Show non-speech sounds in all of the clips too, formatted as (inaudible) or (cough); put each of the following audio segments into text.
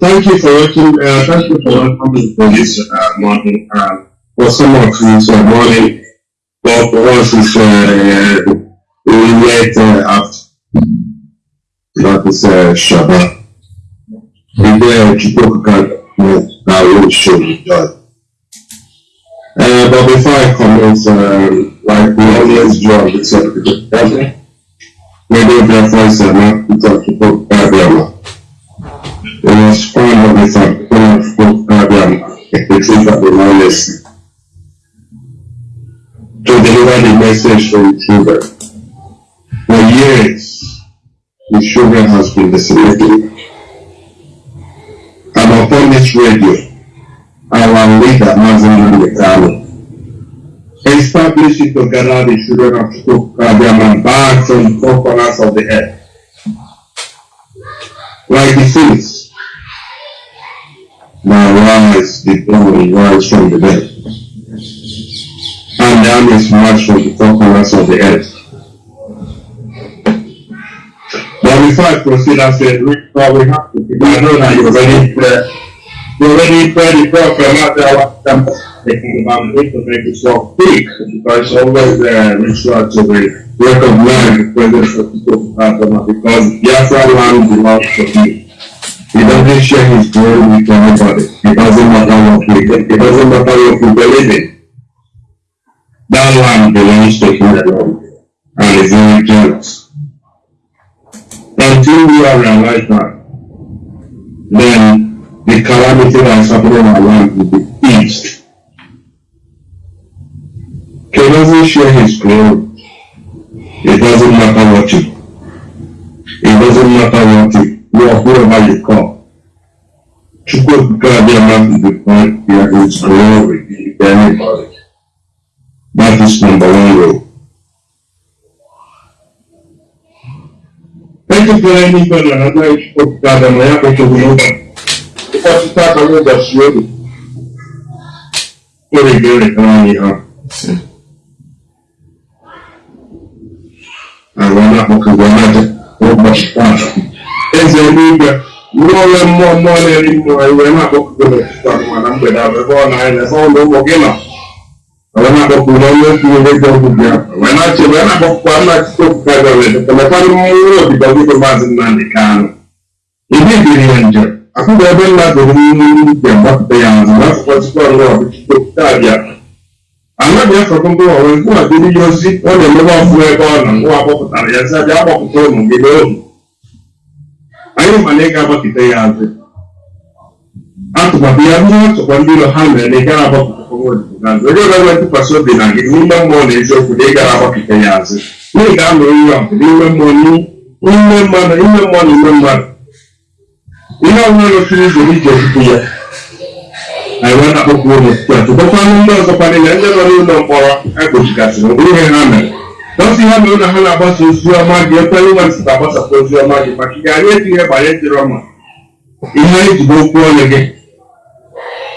Thank you for watching. Uh, thank you for welcoming for this uh, morning. Uh, for some of this uh, morning, but for us it's uh, late uh, after. That is uh, Shabbat. Then Chukwu can will show you. Uh, but before I comment, um, like we always do on this episode, maybe their voice and not because Chukwu Kadiama. It was when we found when Chukwu Kadiama, the of the knowledge to deliver the message to the children. For years, the children has been disseminated. And upon this radio, our leader, Mazi Nnamdi Kanu, established it to gather the children of Chukwukabiaman back from the four corners of the earth. Like the phoenix, now rise the dawn, rise from the dead. And the armies march from the four corners of the earth. But before I proceed, I said, we have to, I know that you're ready to you already read the prayer from out there, I'm taking about it to make yourself speak, because it's always uh, ritual to be recognize the presence of people because Biafra land belongs to him. He doesn't share his glory with anybody. It doesn't matter what we it doesn't matter what we believe in. That land belongs to him alone and is very jealous. Until we are realize that, then the calamity that is happening around will be eased. He doesn't share his glory. It doesn't matter what you it doesn't matter what do amor, radical. Ficou cada vez de depois que a gente falou e que ele fala. Mas isso não é valeu. Tanto que ter ainda enganado, eu estou ficando amanhã para todo mundo. Eu posso estar com a minha da senhora. Por igreja, para amanhã. Sim. Agora, porque agora eu vou fácil. Eze n'igwe n'ụlọ mmụọ mmụọ na-eri mmụọ iwe na-akpọkọgọ n'etiti ọnụma na mgbede ahụ ebe ọ na-anya ebe ụlọ ụmụ gị nọ. Wee na-akpọkọ n'ọnụ okwu ihe dị ọgwụ bịa. Wee na-achị wee na-akpọkọkwa nna Chukwu okwu ka gọọmenti. Kọmekwanụ mmụọ obibi ọgụgụ maazị Nnamdị Kanụ. Ibi biri ya njem. akwụkwọ ebe nna dụrụ nje gbapụta ya azụ n'afọkọchikwa ọrụ ọbụchite abịa anaghị afọkọ mkpụrụ ọrụ nkwụwa dịrị ya ozi ọ na-emebe ọfụ ebe ọ nọ nwa akpọpụtara ya sị abịa agbapụta ụmụ gị n'ohu anyị ma na ị ga-agbapụta ya azụ atụmatụ ya ndị ntụkwa ndị ụlọ ha mere na ị gara agbapụta azụ onye ọbụla ntụkwasị obi na gị n'ime mmụọ na eziokwu na ị gara agbapụta ya azụ na ị ga-anọ ihe ọgụ n'ime mmụọ n'ime mmadụ ime mmụọ na ime mmadụ ihe ọbụla gosiri ụzọ ije ofufe ya anyị wee na-akpọkwu ụlọ tụkọkwanụ ndị ọzọkwa niile ndị nọ n'ụlọ mkpọrọ egbochigasịrị mgbe ihe ha mere dɔsi ha mɛ wona ha na ba so osuo ama deɛ pɛ ne wɔn sika bɔsa fo osuo ama deɛ paki deɛ adeɛ ti yɛ ba yɛ ihe eti bo kuo ne de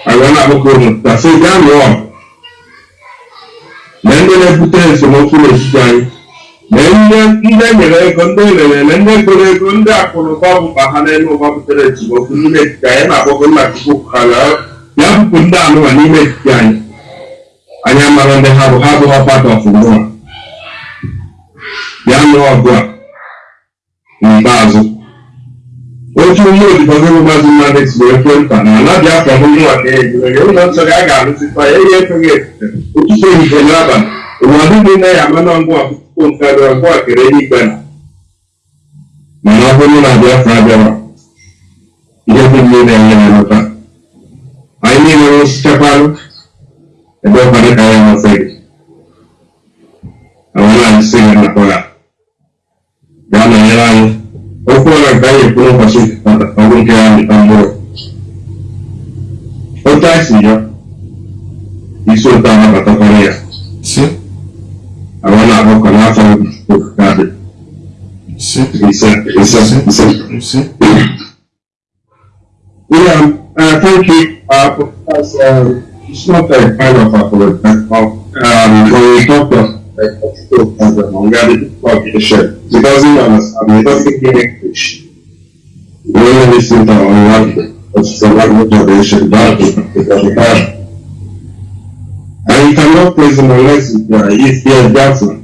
awɔ na abɔ kuo na so gya ne wɔ na ndị na-ebute esemokwu n'etiti anyị na ndị ndị nyere ego ndị lere na ndị goro ego ndị akụrụba bụba ha n'elu ụba butere esemokwu n'ime etiti anyị na-akpọgo nna chukwu ka ya bụpụ ndị anụwa n'ime etiti anyị anyị amara ndị ha bụ ha abụghị ọgbada ọfụma ya nụọ ọgụ a n'ikpeazụ otu gị bụ maazị mmadụ tiri ekwentị na ala biafra bụ nwa ka ejire ụlọ nsọ a ga-arụzikwa ya ihe efeghị efufe ụtụtụ ehihie n'abalị ụwa niile ya ama na ngwa akwụkwọ nke abịara ngwa kere eluigwe na mana ọ bụrụ na biafra bịara ihe dị niile na-enye na nghọta anyị niile nwụsịchakwarụ ebe ụfọdụ ka anyị amasị sim señor. Y soltaba la plataforma. Sí. Ahora la boca la sim Sí. Exacto, exacto, exacto. Sí. Yeah, uh, thank you, uh, because uh, it's not a kind of a political, um, when we talk of like, of as a Hungarian population, because you understand, we don't speak English. We only listen to our language. It's language. And you cannot praise him unless uh, he's here Jackson.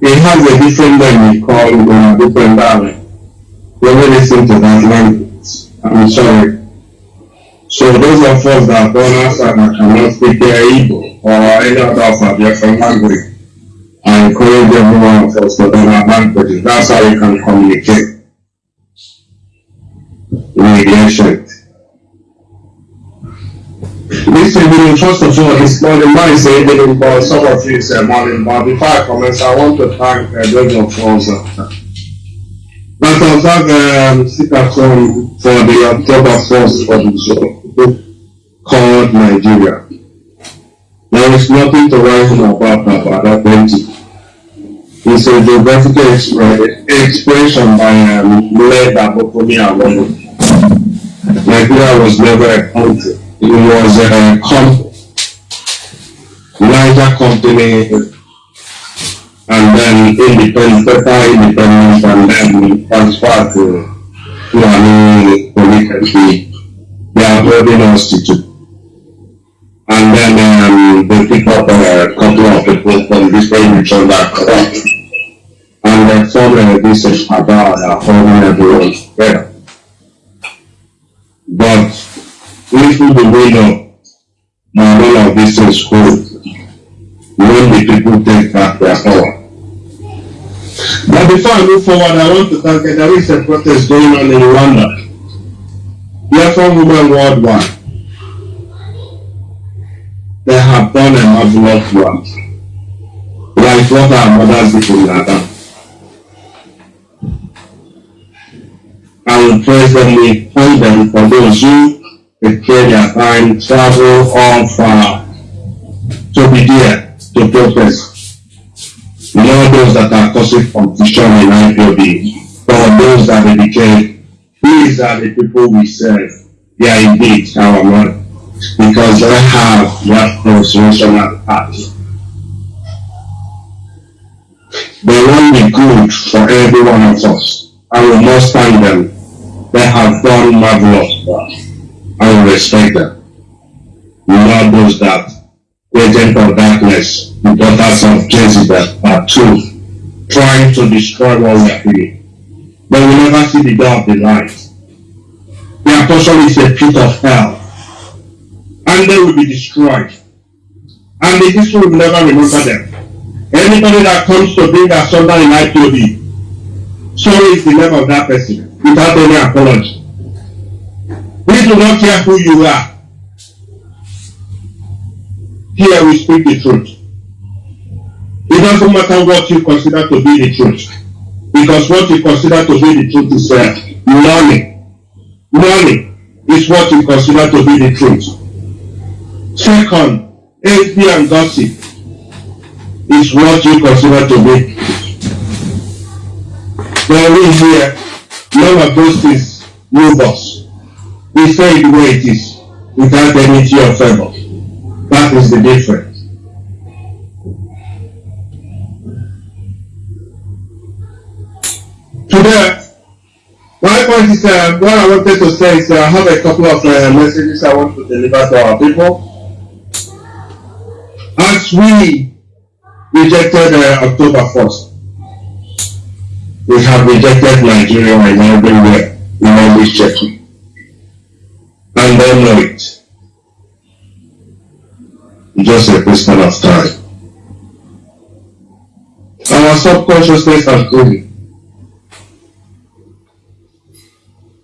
He has a different he called a different dialect. We only listen to that language. I'm sorry. So those of us that born outside that cannot speak Igbo or any other African language, I encourage every one of us to learn our languages. That's how you can communicate with the ancient. This evening, first of all, but some of you say morning. But before I commence, I want to thank uh, those of us uh, that observe um, sit at for the October 1st for the show called Nigeria. There is nothing to write about about that plenty. It's a geographical expression by um, led Obafemi Awolowo. Nigeria was never a country. It was a company. Niger company and then independent, total independence and then transferred to Fulani Polytechnic. They are holding institute. And then um, they pick up a couple of people from different regions that come and they form a research about uh, holding everyone together. But little do we know that none of this is good when the people take back their power. But before I move forward, I want to thank you. There is a protest going on in Rwanda. Therefore, women worldwide, they have done a marvelous work. Like what our mothers did in Ghana. I will we them for those who prepare their time, travel all far to be there to protest. Not those that are causing confusion in IPOB, but those that dedicate, these are the people we serve. They are indeed our Lord, because they have that consolation at heart. They want the good for every one of us, and we must thank them. They have done marvelous work, and we respect them. Not those that agent of darkness, the daughters of Jezebel are true, trying to destroy what we are doing. But we never see the door of the light. Their portion is a pit of hell. And they will be destroyed. And the history will never remember them. Anybody that comes to bring asunder in IPOB, so is the name of that person without any apology. We do not care who you are. Here we speak the truth. It doesn't matter what you consider to be the truth. Because what you consider to be the truth is uh, money. Money is what you consider to be the truth. Second, envy and gossip is what you consider to be. But we here, none of those things move us. We say the way it is, without any tear of favor. That is the difference. Today, my point is uh, what I wanted to say is uh, I have a couple of uh, messages I want to deliver to our people. As we rejected uh, October 1st, we have rejected Nigeria and everywhere in this church. And they know it. Just a question of time. Our subconsciousness has grown.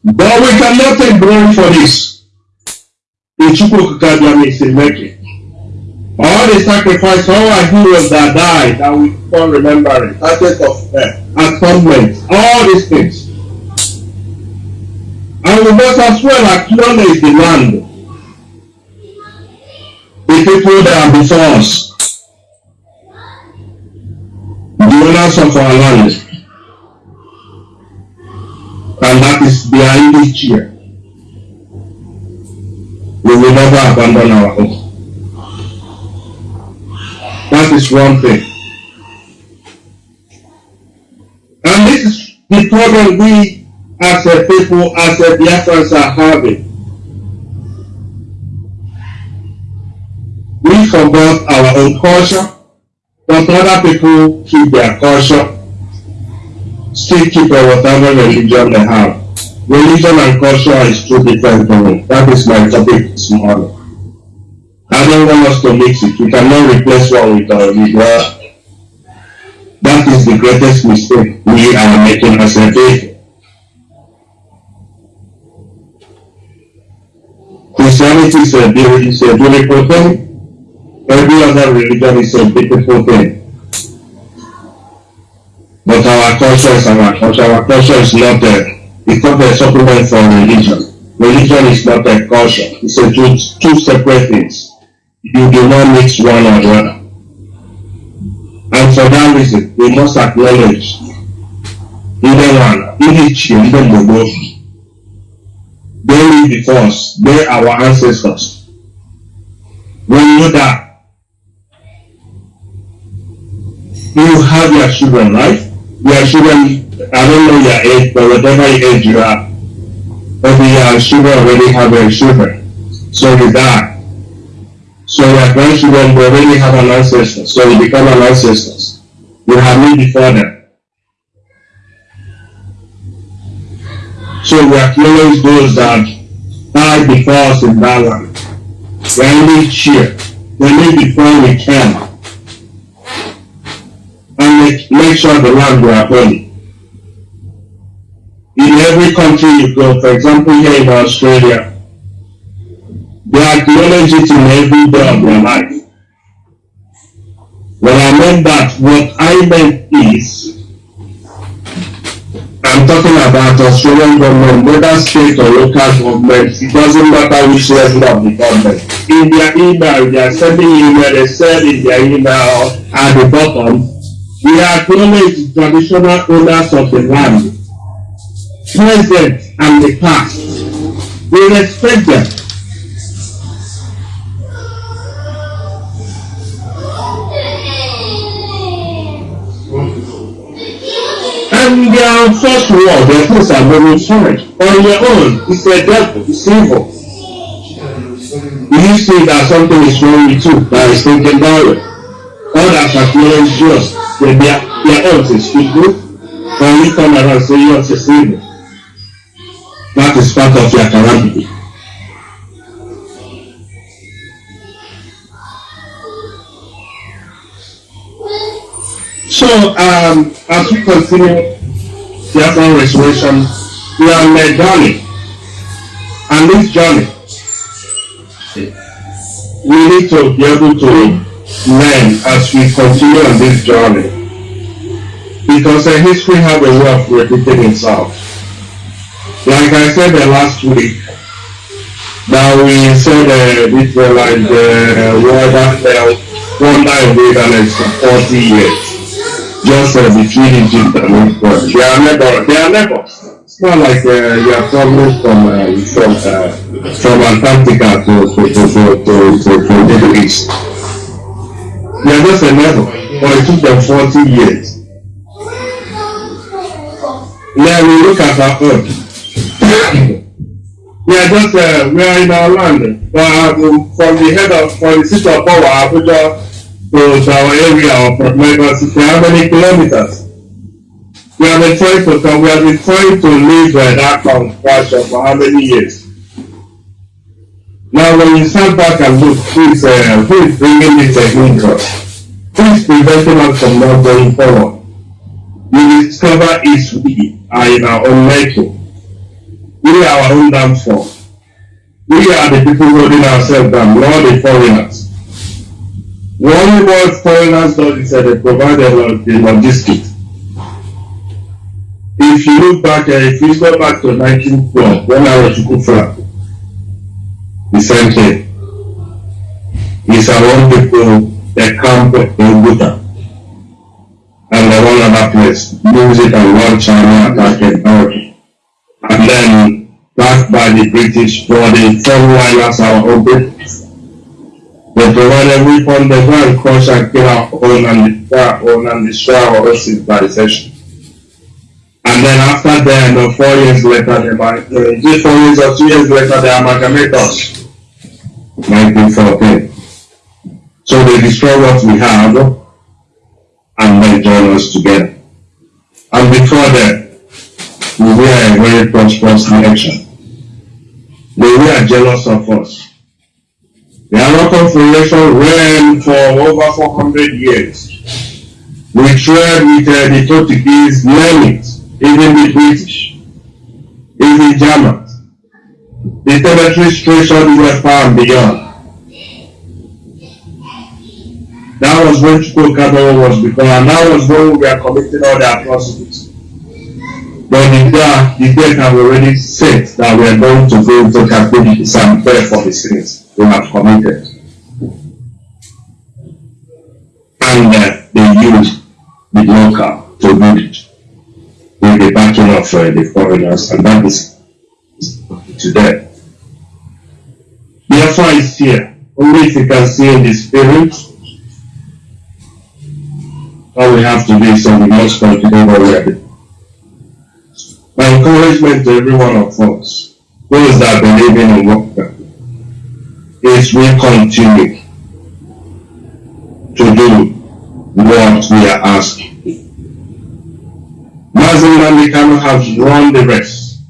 But we cannot take blame for this. Ichukwu is in making. All the sacrifice, all our heroes that died, that we keep on remembering, target of uh, atonement, all these things. And we must as well acknowledge the land the people that are before us, the owners of our land, and that is behind this chair. We will never abandon our home. That is one thing. And this is the problem we as a people, as a Biafrans are having. We forgot our own culture, but other people keep their culture, still keep whatever religion they have. Religion and culture is two different things. That is my topic this morning. Don't want us to mix it. We cannot replace one with uh, another. That is the greatest mistake we are making as a people. Christianity is a, beautiful thing. Every other religion is a beautiful thing. But our culture is our culture. Our culture is not a, it's not a supplement for religion. Religion is not a culture. It's a two, two separate things. You do not mix one or the other. And for that reason, we must acknowledge either one, each in the Mogo. They live before us. They are our ancestors. When you die, you have your children, right? Your children, I don't know your age, but whatever age you are, but your children already have their children. So you die. So your grandchildren will already have an ancestor. So you become an ancestor. You have me before them. So we acknowledge those that died before us in that land. We only cheer. We live before we can. And make sure the land we are holy. In every country you go, for example here in Australia, they acknowledge it in every day of their life. When I meant that, what I meant is, I'm talking about Australian government, whether state or local government, it doesn't matter which level of the government. In their email, they are sending email, they said in their email at the bottom, we acknowledge the traditional owners of the land, present and the past. We respect them. Their first war, their things are very sorry. On your own, it's a devil, it's evil. You see that something is wrong with you, that is thinking about it. Others acknowledge yours, that their, their own is evil. And you come around and say yours is evil. That is part of your calamity. So, um, as we continue the Afghan restoration, we are on a journey. And this journey, we need to be able to learn as we continue on this journey. Because the history has a way of repeating itself. Like I said the last week, that we said uh, this was like the uh, wonder, uh, wonder in wilderness for 40 years just uh, between Egypt and Israel. They are neighbors. They are neighbors. It's not like uh, you are traveling from uh, from uh, from Antarctica to to to to to, to, to Middle East. They are just a neighbor, but it took them forty years. Then we look at our own. we are just uh, we are in our land. But um, from the head of from the city of power, Abuja to, to our area of City, how many kilometers? We have been trying to come, we have been trying to live uh, that construction for how many years? Now, when you stand back and look, who is, uh, who is bringing this up? Who is preventing us from not going forward? We discover is we are in our own making. We are our own downfall. We are the people holding ourselves down, not the foreigners. One what foreigners is that they provide the, the logistics. If you look back, uh, if you go back to 1912, when I was Kufra, the same thing. It's our own people, they camp in Buddha. And the one other place, it and one China attacking Turkey. And then, backed by the British for the foreigners, our own. They provided weapons, they go and crush and kill our own and destroy our own and destroy our own civilization. And then after then, uh, four years later, they might, uh, just four years or two years later, they amalgamate us. 1914. So they destroy what we have and then join us together. And before that, we were a very prosperous nation. They were jealous of us. The Aro Confederation ran for over 400 years. We tried with uh, the Portuguese, name it, even the British, even Germans. The territory stretched were far and beyond. That was when Chukwuka was becoming, and that was when we were committing all the atrocities. But the day, the date have already set that we are going to go to captivity and pay for the sins we have committed. And uh, they used the local to do it with the backing of uh, the foreigners, and that is today. The offer is here. Only if you can see in the spirit, all we have to do is must continue what we are. My encouragement to every one of us, those that believe in work, is we continue to do what we are asking. Mazin Mamikano has run the race.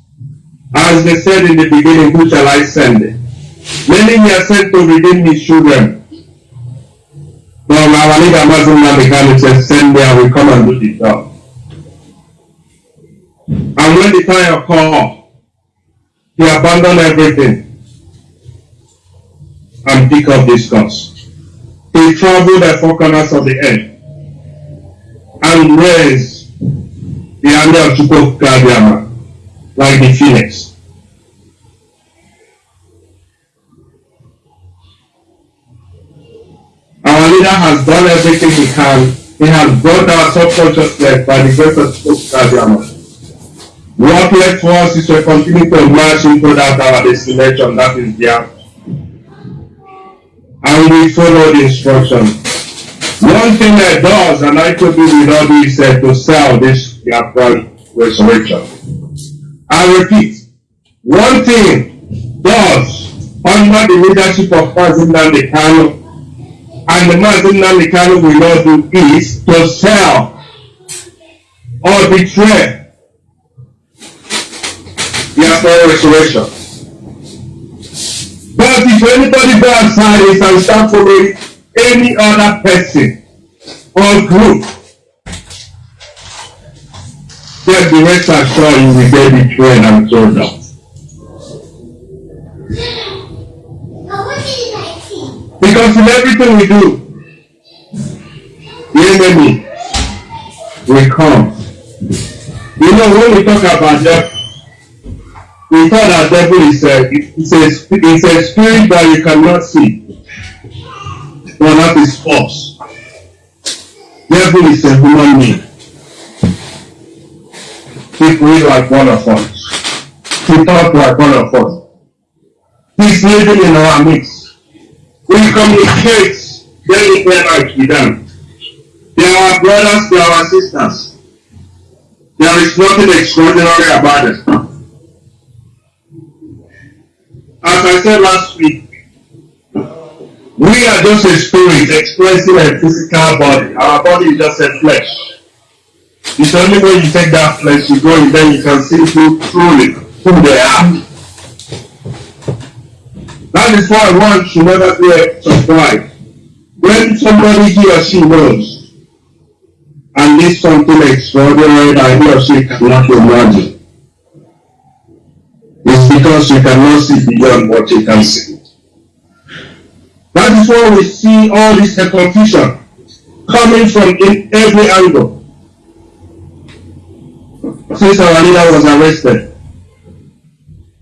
As they said in the beginning, who shall I send? Many he has sent to redeem his children. But our leader Mazin Mamikano says, send me, I will come and do the job. And when the time come, he abandoned everything and pick up this course. He traveled the four corners of the earth and raised the army of Chukwukadiama like the phoenix. Our leader has done everything he can. He has brought our subconsciousness by the grace of Chukwukadiama. What left for us is to continue to march into that our destination, that is there. And we follow the instruction. One thing that does, and I could do without do, is uh, to sell this Biafran resurrection. I repeat, one thing does, under the leadership of Mazin Kano, and the Mazi Nnamdi Kanu will not do is to sell or betray the Biafra resurrection. But if anybody go outside and start following any other person or group, then the rest are sure you will get betrayed and sold out. Because in everything we do, the enemy will come. You know, when we talk about death, we thought that devil is uh, a, it's a, it's a spirit that you cannot see. But that is false. Devil is a human being. He breathes like one of us. He talks like one of us. He's living in our midst. We communicate like with them. They are our brothers, they are our sisters. There is nothing extraordinary about it. As I said last week, we are just a spirit expressing a physical body. Our body is just a flesh. It's only when you take that flesh, you go and then you can see who truly who they are. That is why one should never be surprised. When somebody he or she knows and needs something extraordinary that he or she cannot imagine, because you cannot see beyond what you can see. That is why we see all this confusion coming from in every angle. Since our leader was arrested,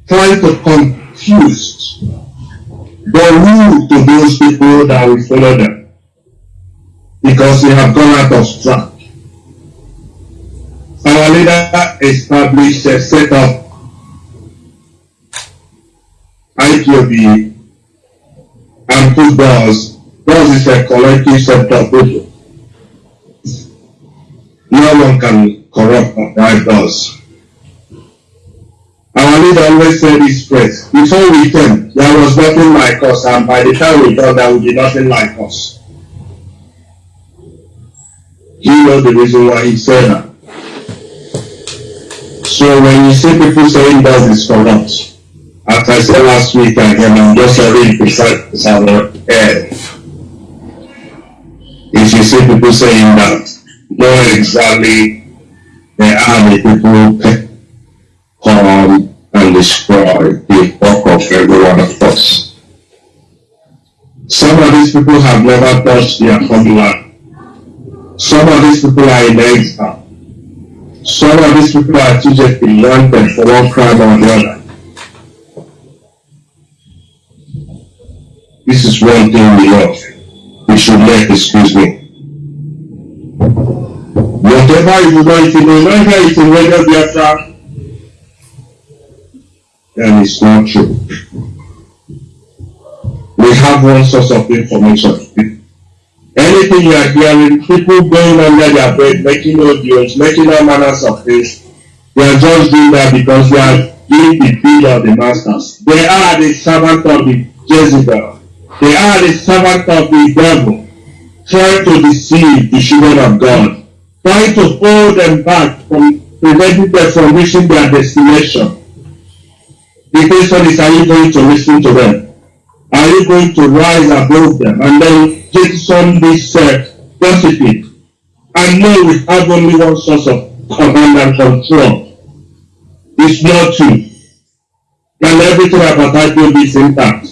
trying to confuse the rule to those people that will follow them because they have gone out of track. Our leader established a set of IPOB and put doors. Doors is a collective set of people. No one can corrupt that does. leader always said this phrase, before we came, there was nothing like us, and by the time we got there will be nothing like us. He knows the reason why he said that. So when you see people saying that is corrupt, as I said last week, I can just read beside our head. If you see people saying that, know exactly they are the people come and destroy the work of every one of us. Some of these people have never touched their homeland. Some of these people are in exile. Some of these people are just in London for one crime or the other. This is one thing we love. We should let excuse me. Whatever you if you know neither it's in Biafra, then it's not true. We have one source of information. Anything you are hearing, people going under their bed, making audios, making all manners of things, they are just doing that because they are doing the bill of the masters. They are the servant of the Jezebel. They are the servant of the devil, trying to deceive the children of God, trying to hold them back from preventing them from reaching their destination. The question is, are you going to listen to them? Are you going to rise above them and then jettison this uh, gossiping? And know we have only one source of command and control. It's not true. And everything about IPOB is intact.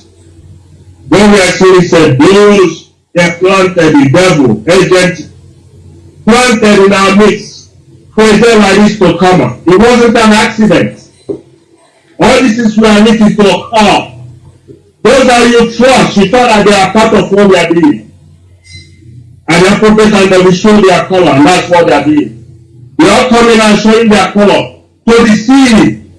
When we actually said those that planted the devil, agent, planted in our midst, president like this to come up. It wasn't an accident. All this is we are meeting to occur. Those are you trust, you thought that they are part of what we are doing. And the prophet and they show their color, and that's what they are doing. They are coming and showing their color to deceive.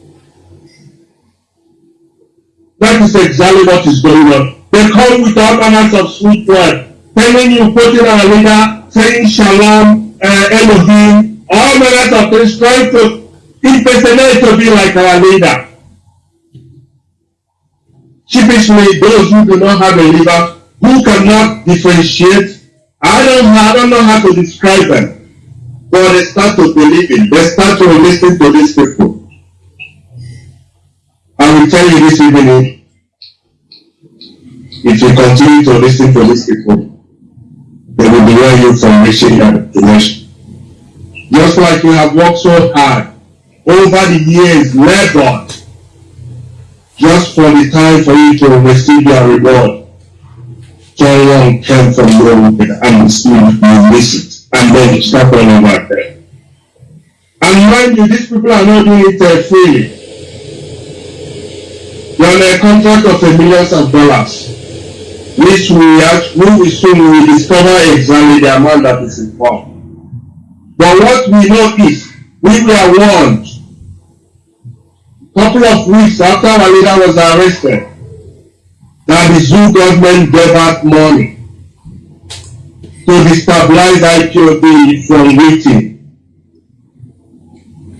That is exactly what is going on. They come with all manners of sweet word, telling you, quoting our leader, saying shalom, uh, Elohim, all manners of things, trying to impersonate to be like our leader. Sheepishly, those who do not have a leader, who cannot differentiate, I don't, I don't know how to describe them, but they start to believe in, they start to listen to these people. I will tell you this evening, if you continue to listen to these people, they will delay you from reaching your destination. Just like you have worked so hard over the years, labored, just for the time for you to receive your reward. Someone came from nowhere and you miss it, and then you start on over there. And mind you, these people are not doing it uh, freely. You're on a contract of a millions of dollars which we actually we soon will discover exactly the amount that is involved. But what we know is we were warned a couple of weeks after our leader was arrested that the zoo government gave out money to destabilize IPOB from waiting.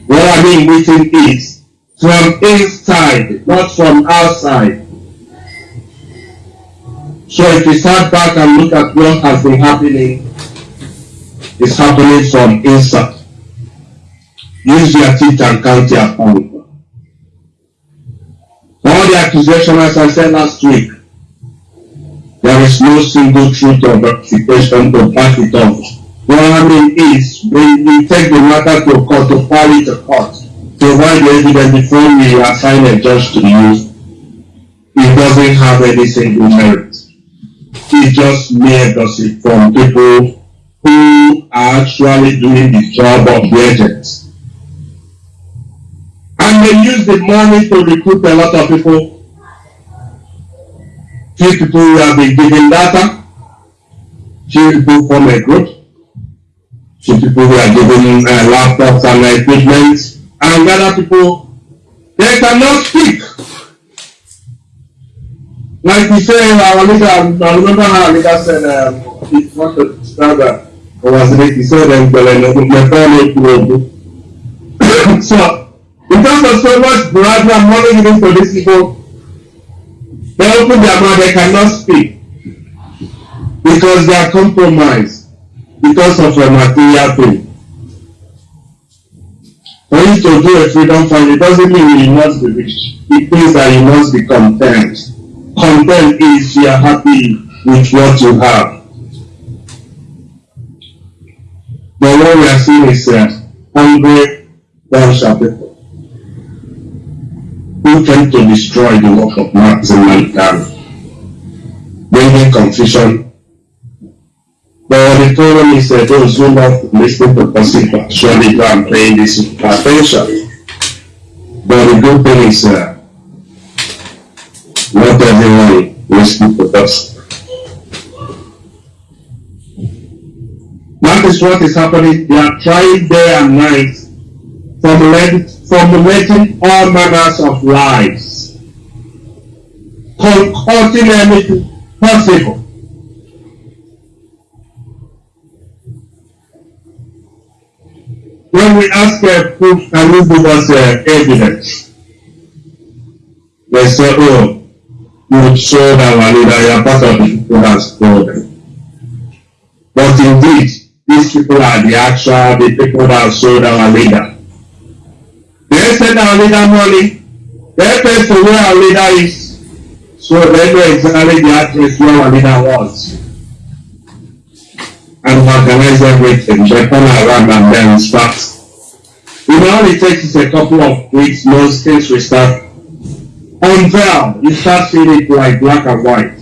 What I mean waiting is from inside, not from outside. So if we start back and look at what has been happening, it's happening from inside. Use your teeth and count your pound. All the accusations, as I said last week, there is no single truth or verification to back it up. What I mean is, when we take the matter to court, to file it to court, provide the evidence before we assign a judge to use, it doesn't have any single merit is just mere gossip from people who are actually doing the job of the agents. And they use the money to recruit a lot of people. Few people who have been given data, few people from a group, few people who are given uh, laptops and equipment, and other people, they cannot speak. Like we say, our leader, I remember how our leader said, um, he wanted to describe that, or was it, he said, um, (coughs) so, in terms of so much bribery and money given to these people, they open their mouth, they cannot speak. Because they are compromised. Because of a material thing. For you to do a freedom fund, it doesn't mean you must be rich. It means that you must be content. Content is you are happy with what you have. But what we are seeing is uh, hungry, shalt people who came to destroy the work of Martin Luther, bringing confusion. But the problem is that those who love listening to gossip surely go and pay this attention. But the good thing is uh, listens. That is what is happening. They are trying day and night formulating, all manners of lies, concocting anything possible. When we ask a proof, can you give us uh, evidence? They say, oh, you showed our leader, you are part of the people that them. But indeed, these people are the actual, the people that sold our leader. They send our leader money. They pay for where our leader is. So they know exactly the address where our leader was. And organize everything. They turn around and then start. It only takes a couple of weeks, most things will start unveil. You start seeing it like black and white.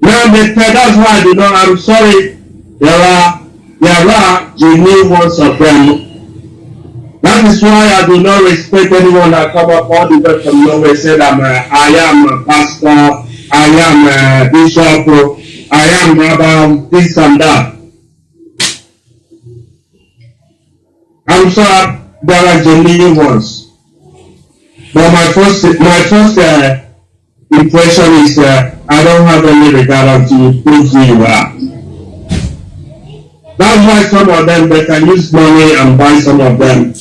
Now they tell that's why do not I'm sorry. There are there are genuine ones of them That is why I do not respect anyone that come up all the way from nowhere said I'm a, I am a pastor, I am a bishop, I am rabbi, this and that. I'm sorry, there are genuine ones. But my first, my first uh, impression is uh, I don't have any regard you who you are. That's why some of them they can use money and buy some of them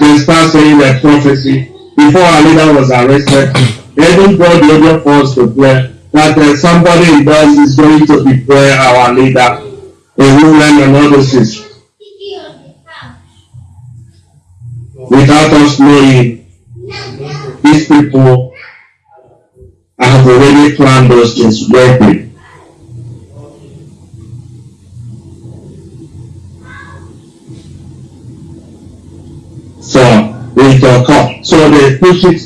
they start saying that prophecy before our leader was arrested. They even brought the audio force to play that uh, somebody in is going to betray our leader, a woman and all those. Without us knowing, these people I have already planned those things working. with your cup. So they push it,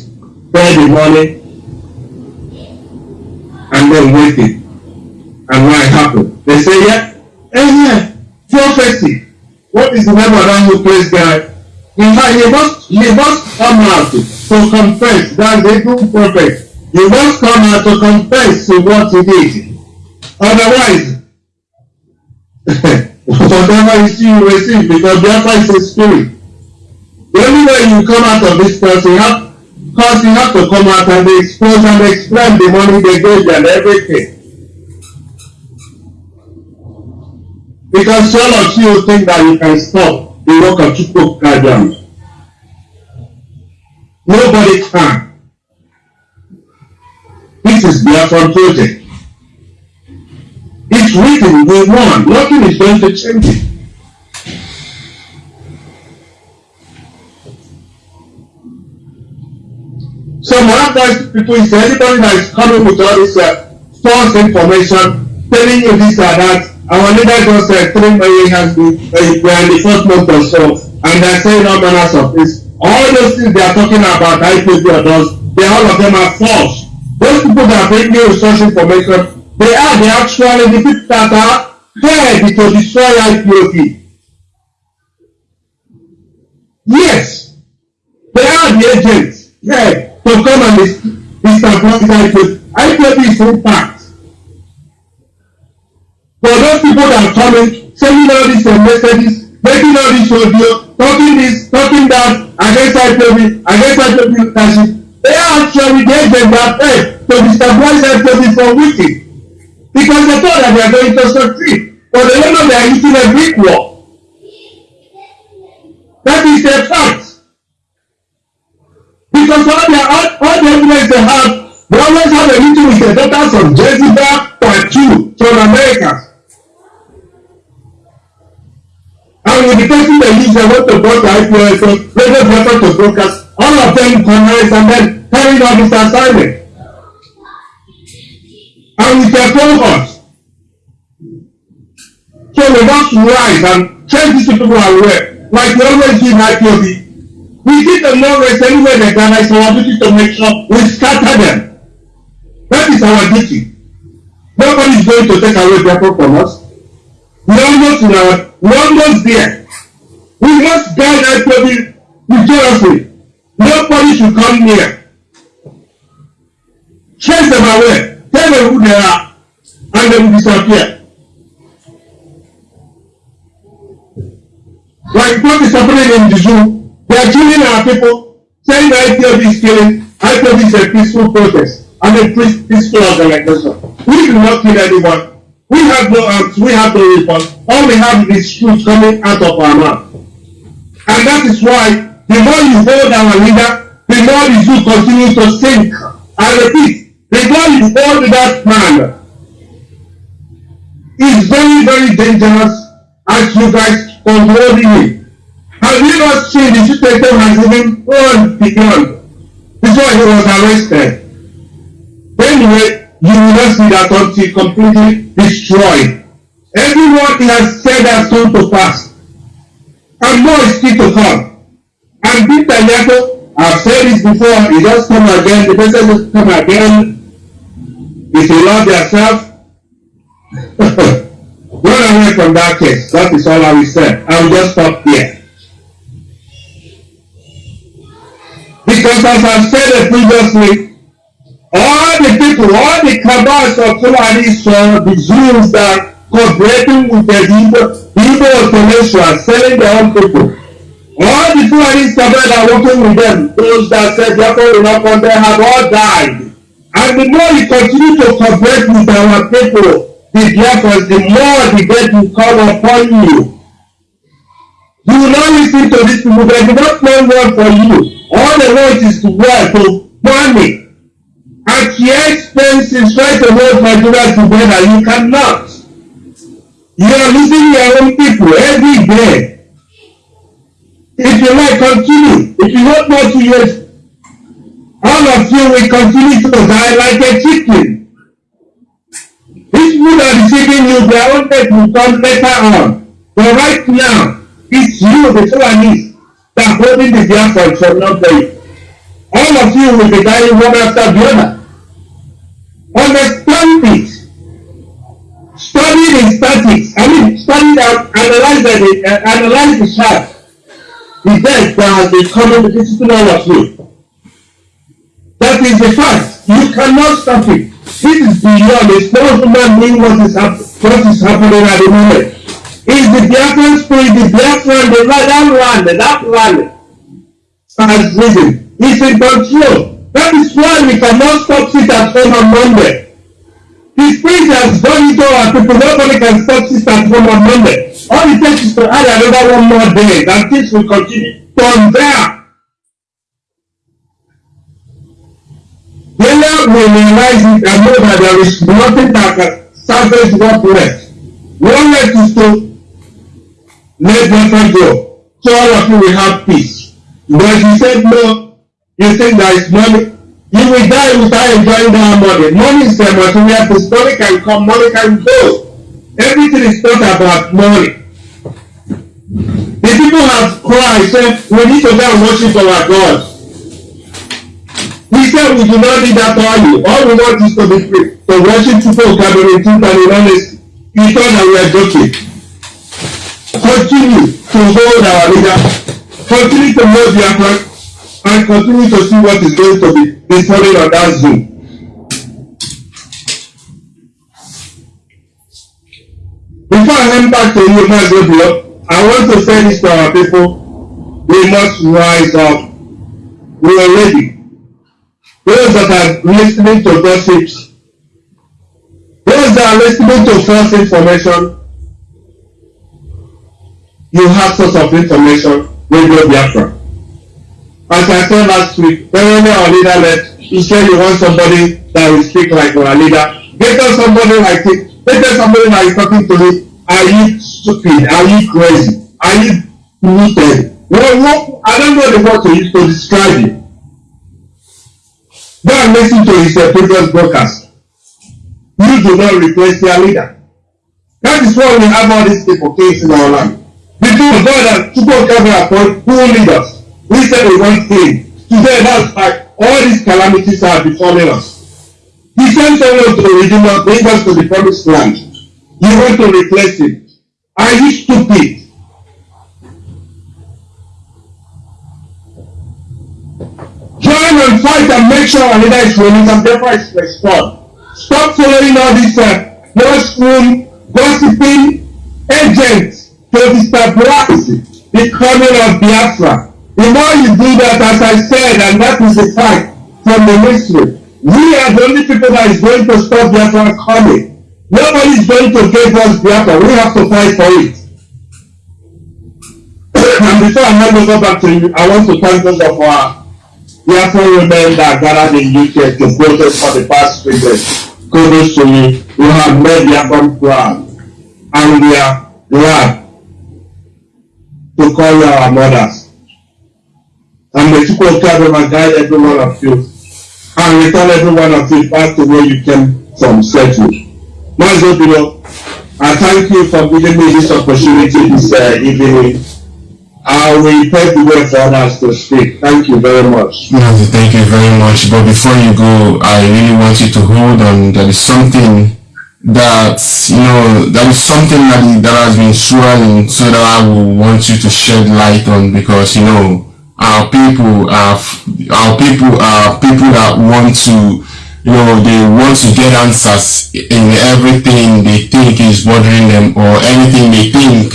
pay the money, and then wait it. And what happened? They say, yeah, eh, yeah, prophecy. What is the name of that who plays guy? In must, he must come out to confess. That's the true prophet. He must come out to confess to what he did. Otherwise, (laughs) whatever you see, you receive because Biafra is. The only way you come out of this person, you have, because you have to come out and expose and explain the money they gave and everything. Because all of you think that you can stop the work of Chukwu Kajam. Nobody can. This is Biafran project. It's written, we won. Nothing is going to change it. So Monacoist people is anybody that is coming with all this uh, false information, telling you this or that. Our leader just said three million has been uh, we are in the first month or so, and they're saying all manners of this. All those things they are talking about IPP or those, they all of them are false. Those people that are bringing resource information, they are the actually the people that are paid to destroy IPOP. Yes, they are the agents. Yeah to come and establish IPOB. IPOB is impact. For those people that are coming, sending all these messages, making all this audio, talking this, talking that against IPOB, against IPOB leadership, they are actually the agents that paid to destabilize IPOB for wicked. Because they thought that they are going to succeed. But they don't know they are using a brick wall. That is the fact. Because all the, all, all the evidence they have, they always have a meeting with the daughters of Jezebel the IPO, so radio broker to brokers, all of them converse and then carrying out this assignment. And with their cohorts. So we must rise and change these people aware, like we always do in IPOB. We give them no rest anywhere they gather. It's our duty to make sure we scatter them. That is our duty. Nobody is going to take away their from us. We almost our, we almost there. We must guide IPOB vigorously. Nobody should come near. Chase them away. Tell them who they are. And they will disappear. Like what is happening in the zoo, they are killing our people, saying that IPOB is killing, IPOB is a peaceful protest and a peaceful organization. We do not kill anyone. We have no arms, we have no weapons. All we have is truth coming out of our mouth. And that is why the more you hold our leader, the more the zoo continues to sink. I repeat, the more you hold that man, is very, very dangerous as you guys control him. Have you not seen the situation has even gone beyond? Before he was arrested. Anyway, you will not see that until completely destroyed. Everyone he has said has come to pass. And more is still to come. And Peter Yato, I've said this before, he just come again, the person just come again. If you love yourself, (laughs) run away from that case. That is all I will say. I will just stop here. Because as I've said previously, all the people, all the cabals of Fulani saw the Jews that cooperating with the Igbo, Igbo Peninsula, selling their own people. All the Fulani Sabbath are working with them, those that said Jacob will not come there have all died. And the more you continue to cooperate with our people, the Biafras, the more the death will come upon you. You will not listen to these people, they do not plan well for you. All they want is to work, to money. At your expenses, try to hold Nigeria together. You cannot. You are losing your own people every day. If you like, continue. If you want more to years, all of you will continue to die like a chicken. These people are deceiving you, their own death will come later on. But right now, it's you, the Fulanese, that holding the Biafra from not dying. All of you will be dying one after the other. Understand it. Analyze the, uh, analyze the chart the death that the coming visiting all of you. That is the fact. You cannot stop it. This is beyond. It's not human being what is, hap- what is happening at the moment. It's the Biafran spirit, the Biafran, the that land, that land has risen. It's in control. That is why we cannot stop it at home on Monday. The spirit has gone into our people. Nobody can stop it at home on Monday. All it takes is to add another one more day, and things will continue from there. Then we realize it and know that there is nothing that can salvage what left. One left is to let Biafra go. So all of you will have peace. But you said no, you think there is money. You will die without enjoying that money. Money is the material. Money can come, money can go. Everything is not about money. The people have cried, said, we need to go and worship our God. We said we do not need that value. All we want is to be free, to worship people gathering truth and in honesty. You thought that we are joking. Continue to hold our leader. Continue to hold their heart and continue to see what is going to be befalling on that Zoom. Before I hand back to you, Master Block, I want to say this to our people. We must rise up. We are ready. Those that are listening to gossips, those that are listening to false information, you have source of information, Radio Biafra. as I said last week, when our leader left, he said you want somebody that will speak like our leader. Get us somebody like it. Get us somebody that is talking to me. Are you stupid? Are you crazy? Are you polluted? Well, what, I don't know the word to use to describe you. Go and listen to his uh, previous broadcast. You do not replace your leader. That is why we have all these people kings in our land. God has people come and appoint poor leaders. We said we want king. Today, that's like all these calamities are befalling us. He sent someone to redeem us, bring us to the promised land. You want to replace him. Are you stupid? Join and fight and make sure our leader is released and therefore is restored. Stop following all these uh, mushroom gossiping agents to destabilize the coming of Biafra. The more you do that, as I said, and that is the fact from the mystery, we are the only people that is going to stop Biafra coming. Nobody is going to give us Biafra. We have to fight for it. (coughs) and before I hand over back to you, I want to thank those of our Biafra women that gathered in UK to protest for the past three days. Kudos to you. You have made Biafra proud. And we are glad to call you our mothers. And may Chukwu Kadoma guide every one of you and return every one of you back to where you came from safely. Mazo Bilo, I thank you for giving me this opportunity this uh, evening. I will pave the way for others to speak. Thank you very much. Thank you very much. But before you go, I really want you to hold on. There is something that you know that is something that that has been swirling so that I will want you to shed light on because you know our people are our people are people that want to you know they want to get answers in everything they think is bothering them or anything they think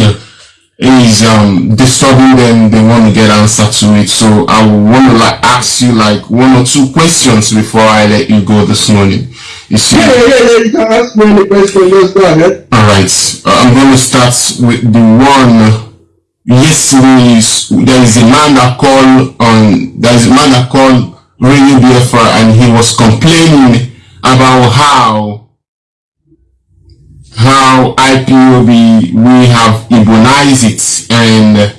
is um disturbing them they want to get answer to it. So i want to like ask you like one or two questions before i let you go this morning. You see? Yeah yeah yeah you can ask me any question just go ahead. All right i'm going to start with the one yesterday there is a man that called on there is a man that called Radio Biafra and he was complaining about how how IPOB we have Igbonized it and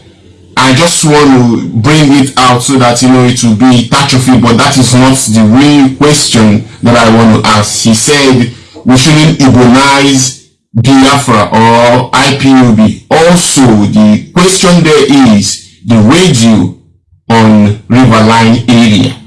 I just want to bring it out so that you know it will be it but that is not the real question that I want to ask. He said we shouldn't Igbonize Biafra or IPOB. Also, the question there is the radio on Riverline area.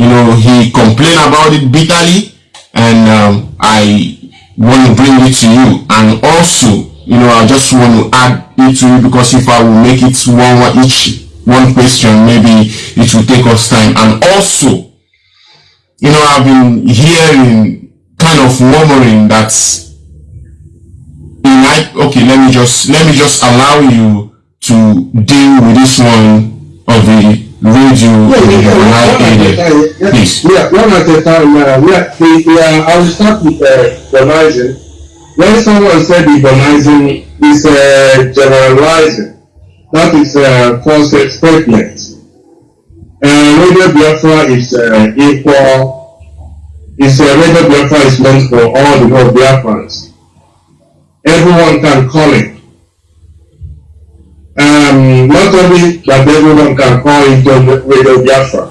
You know, he complained about it bitterly and um, I want to bring it to you. And also, you know, I just want to add it to you because if I will make it one each one question, maybe it will take us time. And also, you know, I've been hearing kind of murmuring that might okay let me just let me just allow you to deal with this one of the radio yeah, in the yeah, area. Yeah, Please. Yeah, one at a time. Uh, yeah, the, yeah, I will start with uh, Bonizing. When someone said Bonizing is uh, generalizing, that is a uh, false statement. Uh, Radio Biafra is uh, equal, is uh, Radio Biafra is meant for all the whole Biafrans everyone can call it. Um, not only that everyone can call into Radio Biafra.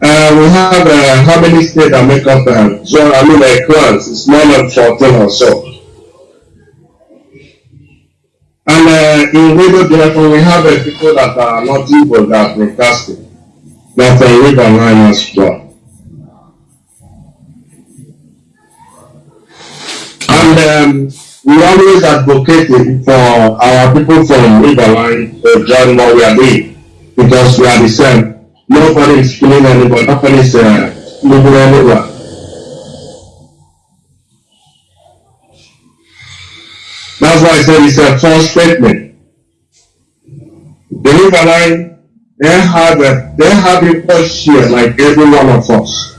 Uh, we have uh, how many states that make up uh, so I mean a clans, it's more than 14 or so. And uh, in Radio Biafra we have uh, people that are not Igbo that are broadcasting, that are read online as well. And um, we always advocated for our people from Riverline to join what we are doing because we are the same. Nobody is killing anybody, nobody is uh, anywhere. That's why I said it's a false statement. The Riverline, they have a, they have push here like every one of us.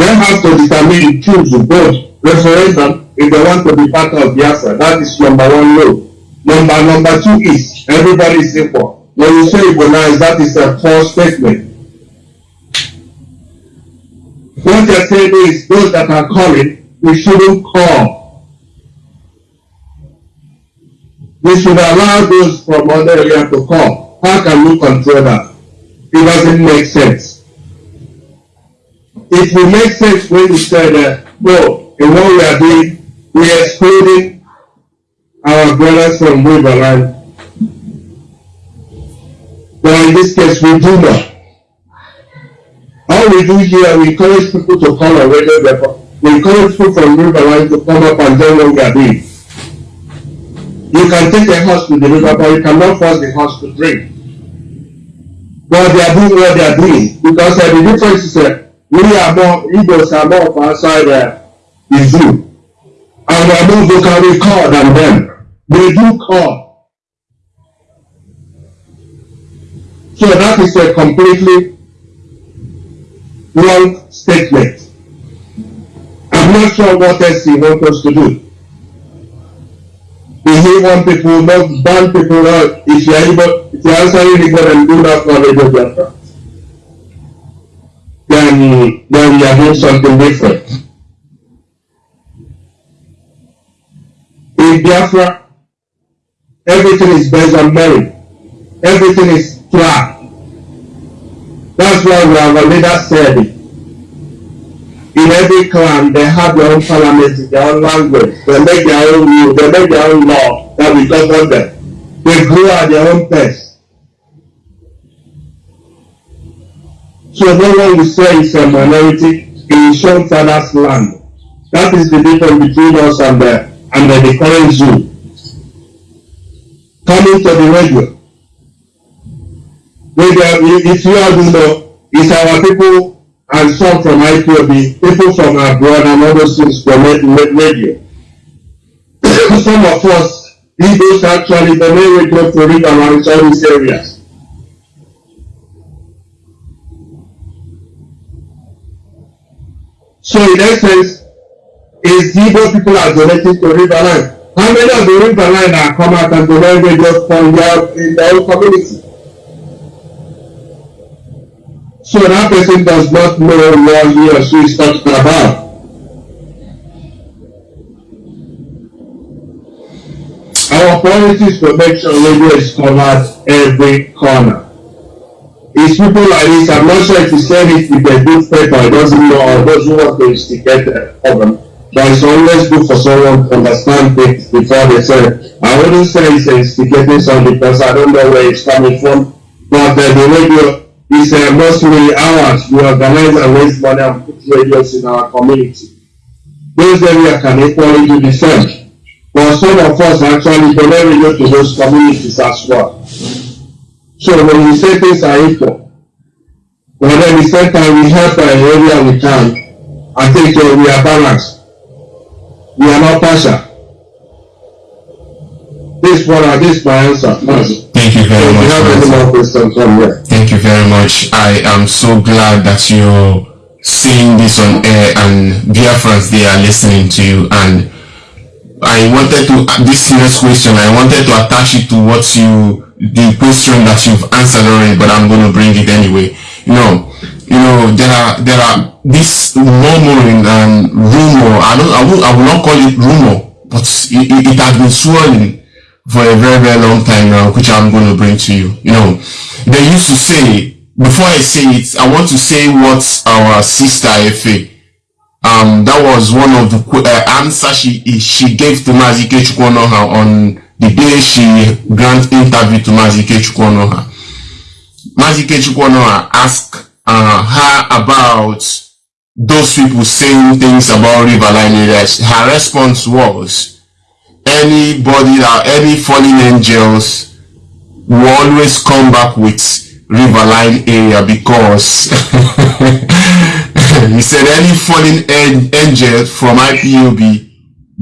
They have to determine to vote referendum if they want to be part of the Biafra. That is number one law. Number number two is everybody is equal. When you say Igbonize, that is a false statement. What you're saying is those that are calling, we shouldn't call. We should allow those from other area to call. How can we control that? It doesn't make sense. It will make sense when you say that, no, in what we are doing, we are excluding our brothers from Riverland. But in this case, we do not. All we do here, we encourage people to radio depot. We encourage people from Riverline to come up and join what we are doing. You can take a horse to the river, but you cannot force the horse to drink. But they are doing what they are doing because uh, the difference is uh, we are more Igbos are more of outside uh, the zoo, and we are more vocally call than them. They do call. So that is a completely wrong statement. I'm not sure what else he wants us to do. If he want people, not ban people out, if you are able, if you are answering the God and do not call it Biafra, then, then we are doing something different. In Biafra, everything is based on merit. Everything is flat. That's why we have a leader said it. In every clan, they have their own parliament, their own language. They make their own rule. They make their own law that will govern them. They grow at their own pace. So no one it's a minority in some father's land. That is the difference between us and the and the, the current zoo. Coming to the radio. If you all do know, it's our people and some from IPOB, people from abroad and other things from radio. (coughs) some of us, Igbos actually, the main radio to read around all these areas. So in essence, is Igbo people are donating to Riverline. How many of the Riverline are come out and donate radio from their, in their own community? So that person does not know what he or she is talking about. Our priority is to make sure radio is covered every corner. It's people like this, I'm not sure if you said it with a good paper, it doesn't know, or doesn't want to instigate a problem. But it's always good for someone to understand things before they say, I wouldn't say it's instigating something because I don't know where it's coming from. But uh, the radio is uh, mostly ours. We organize and raise money and put radios in our community. Those areas can equally do the same. But some of us actually donate radio to those communities as well. So when we say things are equal, but then the same time we help our area we can, I think uh, we are balanced. We are not partial. This one, uh, this is my answer. Thank you very If much. you have any more questions, here. Thank you very much. I am so glad that you're seeing this on air and Biafrans, they are listening to you. And I wanted to, this next question, I wanted to attach it to what you, the question that you've answered already, but I'm going to bring it anyway. You know, you know, there are, there are this murmuring and rumor, I don't, I will, I will not call it rumor, but it, it, it has been swirling for a very, very long time now, which I'm going to bring to you. You know, they used to say, before I say it, I want to say what our sister Efe, um, that was one of the uh, answer she she gave to Mazike Chukwunoha on the day she grant interview to Mazike Chukwunoha. Mazike Chukwunoha asked uh, her about those people saying things about Riverline areas. Her response was, anybody that any fallen angels will always come back with Riverline area because (laughs) he said any fallen an- angel from IPOB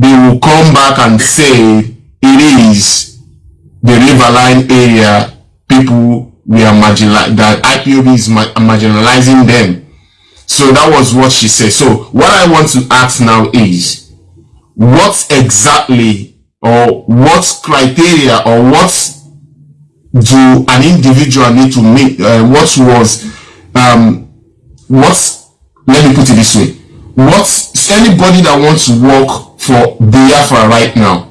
they will come back and say it is the Riverline area people we are marginal that IPOB is ma- marginalizing them. So that was what she said. So what I want to ask now is what exactly or what criteria or what do an individual need to meet? Uh, what was um, what? Let me put it this way: what anybody that wants to work for Biafra right now,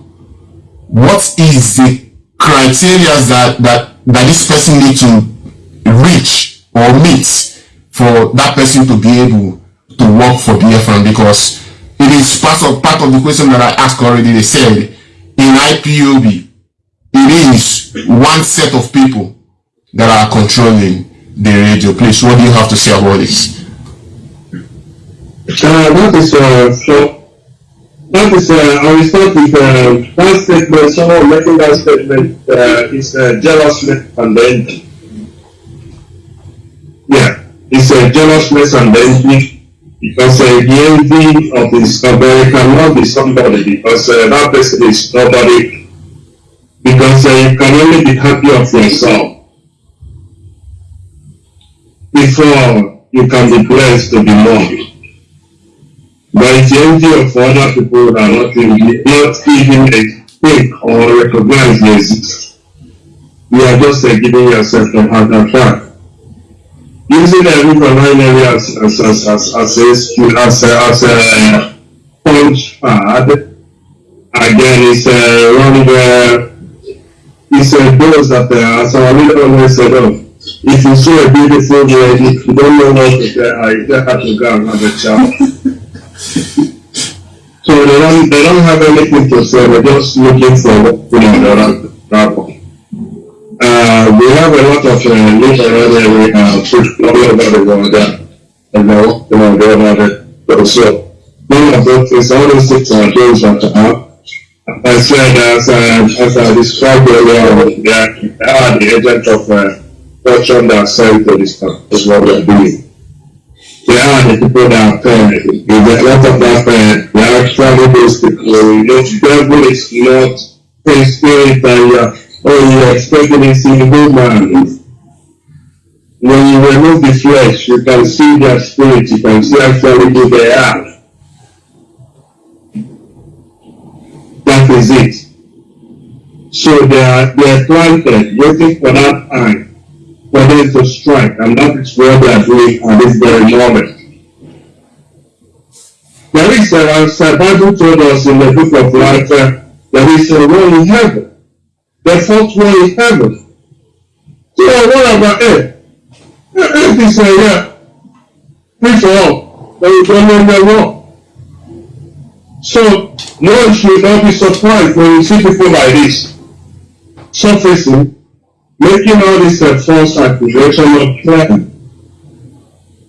what is the criteria that that that this person need to reach or meet for that person to be able to work for Biafra? Because it is part of part of the question that I asked already. They said in IPOB, it is one set of people that are controlling the radio. Please, what do you have to say about this? Uh, that is uh, so. That is, uh, I will start with uh, that statement. Someone making that statement uh, is uh, and envy. Yeah, it's a uh, jealousness and envy because uh, the envy of this somebody cannot be somebody because uh, that person is nobody because uh, you can only be happy of yourself before you can be blessed to be more. It's the of other people that are not not even think or recognize exist. You are just uh, giving yourself a heart attack using the online area as as as as as a as a as a punch pad again it's a one where it's a dose that uh, as our leader always said oh if you see a beautiful girl you don't know what to tell her you just have to go and have a child (laughs) Så redan, redan har väldigt mycket att se, but just looking for what we need around Rapo. Uh, we have a lot of uh, literary we have pushed all over the world uh, and they work in our other but also one of the things, all the six uh, things that I. I said, as, uh, as I described earlier, they they are the agent of uh, fortune that sent to this town, is what we are doing. They are the people that are paying, lot of that actually people. You know, the devil is not spirit and uh, Oh, you expecting a single man. When you remove the flesh, you can see their spirit, you can see actually who they are. That is it. So they are, they are planted, waiting for that time, for them to strike, and that is what they are doing at this very moment. There is a, as the Bible told us in the book of life, uh, there is a war in heaven the fourth one in heaven. So what about earth? Earth is a yeah, free for all, but you don't know the war. So one should not be surprised when you see people like this surfacing, making all this uh, false accusation of crime.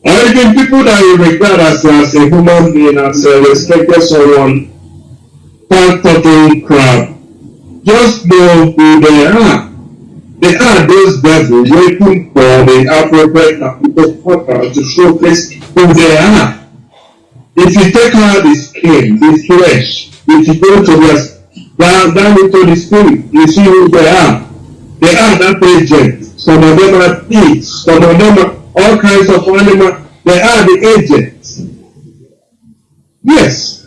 Or even people that you regard as, as a human being, as a respected someone, start talking crap just know who they are. They are those devils waiting for the appropriate people to showcase who they are. If you take out the skin, the flesh, if you go to the down, down into the spirit, you see who they are. They are that agent. Some of them are pigs, some of them are all kinds of animals. They are the agents. Yes.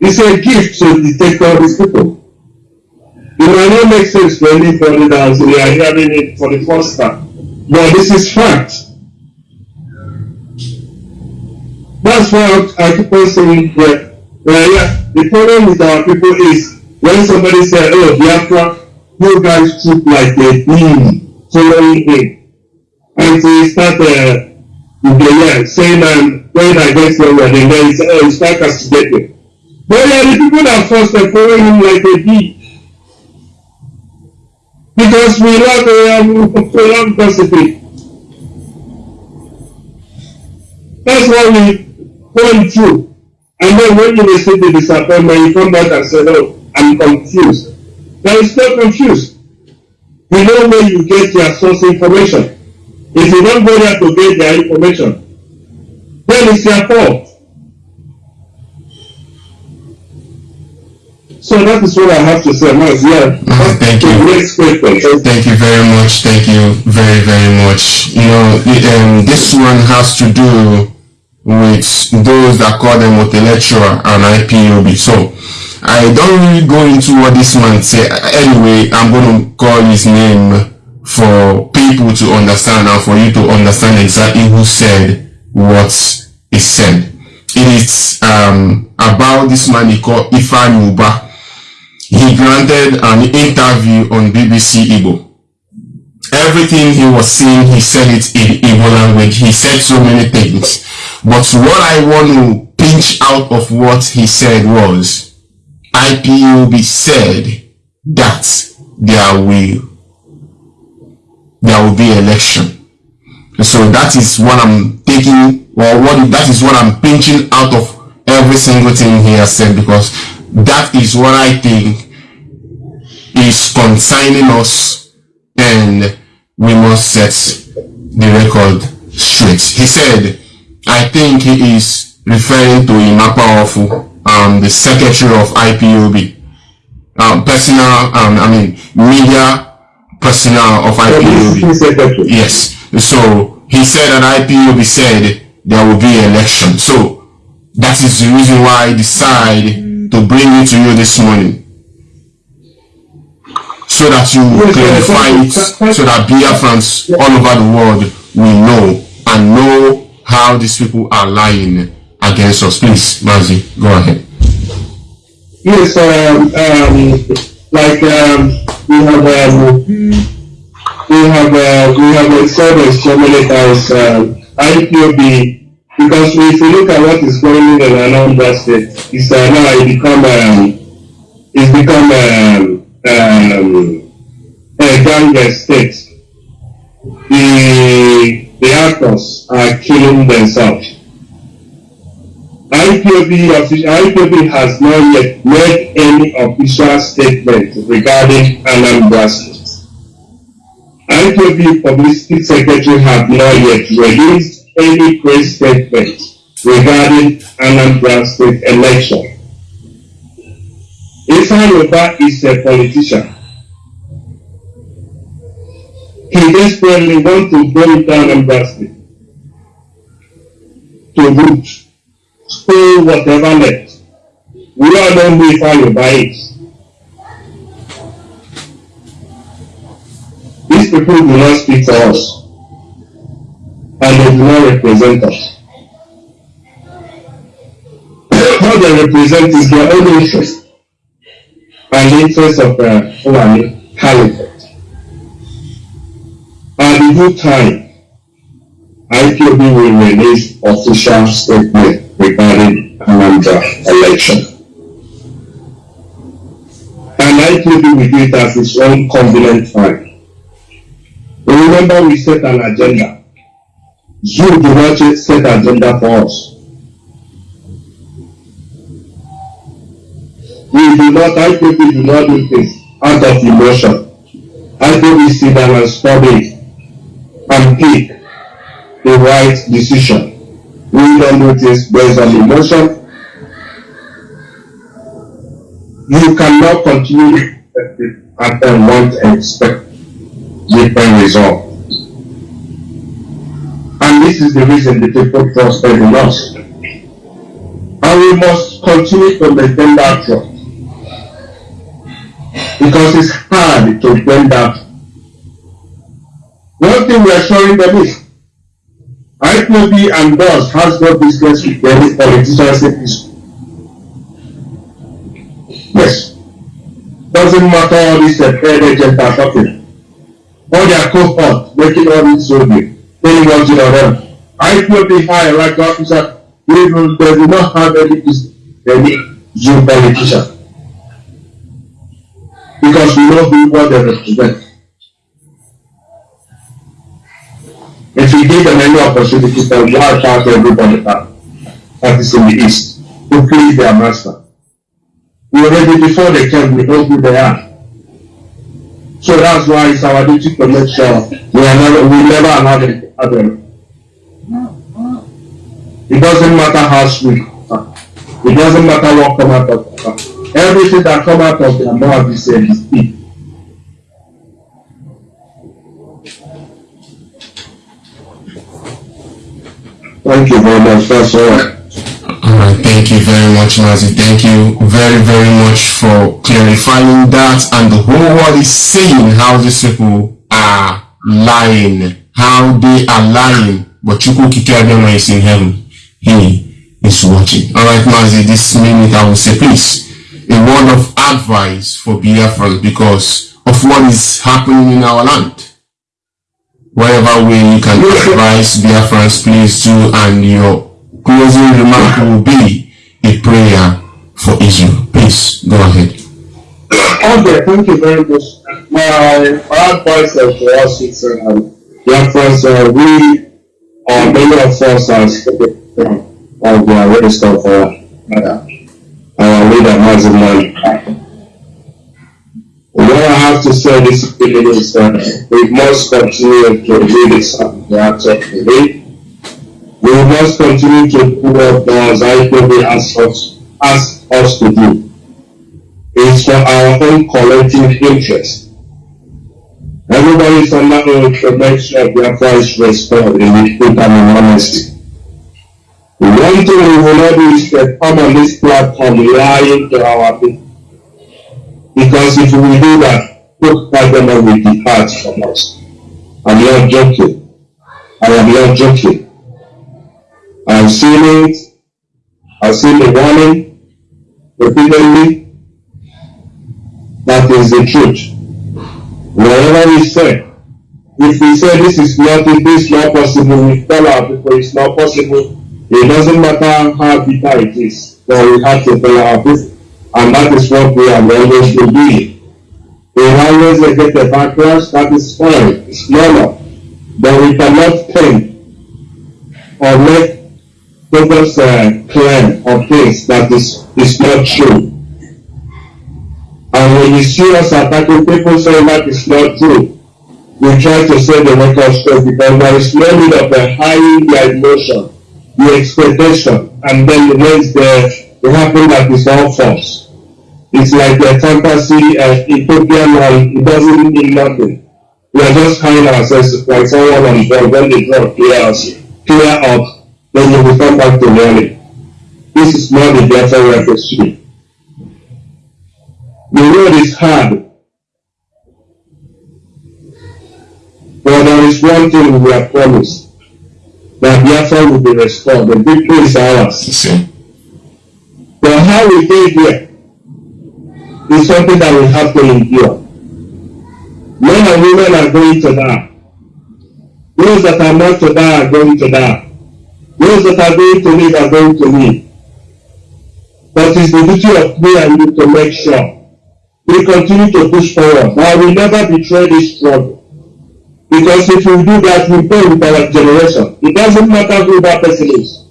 It's a gift to detect all these people. It might not make sense to anybody that we are hearing it for the first time. But this is fact. That's why I keep on saying that yeah, the problem with our people is when somebody says, oh, Biafra, you guys took like a beam following him. And he start uh, yeah, saying, um, when I get somewhere, and then he start castigating. But yeah, the people that first are following him like a bee. Because we lack a um, prolonged recipe. That's why we point through. And then when you receive the disappointment, you come back and say, oh, I'm confused. There is no confused. You know where you get your source information. If you don't go there to get their information, then it's your fault. So that is what I have to say. Now, yeah. Mm, thank you. Thank you very much. Thank you very, very much. You know, um, this one has to do with those that call them intellectual and IPOB. So I don't really go into what this man said. Anyway, I'm going to call his name for people to understand and for you to understand exactly who said what is said. It is um, about this man he called Ifeanyi Uba. He granted an interview on BBC Igbo everything he was saying, he said it in Igbo language. He said so many things. But what I want to pinch out of what he said was, IPOB said that there will, there will be election. So that is what I'm taking, or what that is what I'm pinching out of every single thing he has said because that is what I think is consigning us and we must set the record straight. He said, I think he is referring to Emma Powerful, um, the secretary of IPOB, um, personal, um, I mean, media personnel of IPOB. Yes. So he said that IPOB said there will be election. So that is the reason why I decide to bring it to you this morning so that you clarify it, so that Biafrans all over the world will know and know how these people are lying against us. Please, Mazi, go ahead. Yes, um, um, like um, we have um, we have uh, we have said this so many times. Uh, IPOB because if you look at what is going on in Anambra State, it's uh, now it become um, it's become um, um, a gang state. The the actors are killing themselves. IPOB, IPOB has not yet made any official statement regarding Anambra State. IPOB Publicity Secretary have not yet released any press statement regarding Anambra State election. Ifeanyi Uba is a politician. He desperately wants to bring down Anambra State to root stay whatever left. We all don't know if I it. These people do not speak for us. And they do not represent us. (coughs) What they represent is their own interest and the interest of uh, Fulani Caliphate. At the good time, IPOB will release official statement regarding Anambra election. And IPOB will do it as its own convenient time. Remember we set an agenda. You do not set an agenda for us. We do not, IPOB do not do things out of emotion. IPOB sit down and study and pick the right decision we don't do things based on emotion. You cannot continue and then want to expect different result. And this is the reason the people trusted in us. And we must continue to maintain that trust. Because it's hard to bring that. One thing we are showing them is IPOB and DOS has no business with any politicians in this. Yes. Doesn't matter all these paid agents are talking. All their cohort making all this soldier, telling you know them. IPOB high like officer, even they do not have any any Zoom politician. Because we know who what they represent. If we give them any opportunity to wipe out everybody that, that is in the east to please their master. We already before they came, we know who they are. So that's why it's our duty to make sure we are never we never allow them to them. It doesn't matter how sweet. It doesn't matter what come out of everything that come out of their mouth is a Thank you very much. That's all. All right, thank you very much, Mazi. Thank you very, very much for clarifying that. And the whole world is saying how these people are lying, how they are lying. But Chukwu Kikabiyama is in heaven. He is watching. All right, Mazi, this minute I will say, please, a word of advice for Biafran because of what is happening in our land. Whatever way you can advise Biafrans, please do, and your closing remark will be a prayer for Israel. Please go ahead. Okay, thank you very much. My, advice for us is um, Biafrans, uh, we, uh, many of us are of the arrest of uh, our leader, Maziman. What I have to say this is that we must continue to do this the act of belief. We must continue to do what God IPOB asks us, asks us to do. It's for our own collective interest. Everybody is under to make sure their price restored in with truth and honesty. One thing we will not do is to come on this platform lying to our people. Because if we do that, both government will depart from us. I'm not joking. I am not joking. I've seen it. I've seen the warning repeatedly. That is the truth. Whatever we say, if we say this is not, this is not possible, we tell our people it's not possible. It doesn't matter how bitter it is, but we have to tell our people. And that is what we are always be. We always get a backlash, that is fine, it's normal. But we cannot think or make people's uh, claim of things that is, is not true. And when you see us attacking people saying that is not true, we try to say the record straight because there is no need of hiding the emotion, the expectation, and then the next day it happen that is all false. It's like a fantasy, uh, utopian it doesn't mean nothing. We are just hiding ourselves like someone on board when they drop us, clear up, then you will come back to reality. This is not the better reference to me. The road is hard. But there is one thing we are promised. That Biafra will be restored. The victory is ours. See? But how we get here is something that we have to endure. Men and women are going to die. Those that are not to die are going to die. Those that are going to live are going to live. But it's the duty of me and you to make sure we continue to push forward. I will never betray this struggle. Because if we do that, we fail with our generation. It doesn't matter who that person is.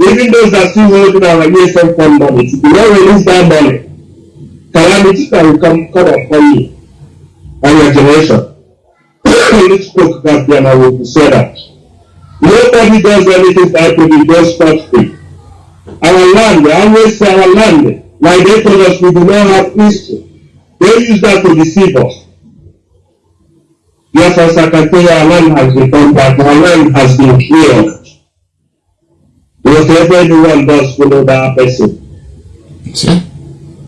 Even those that still holding our ESM fund money, if you don't release that money, calamity can come, come upon you and your generation. Let's spoke that then I will say that. Nobody does anything that will be just free. Our land, we always say our land, like they told us we do not have history. They use that to deceive us. Yes, as I can tell you, our land has done back, our land has been cleared. Whatever anyone does, follow that person. See?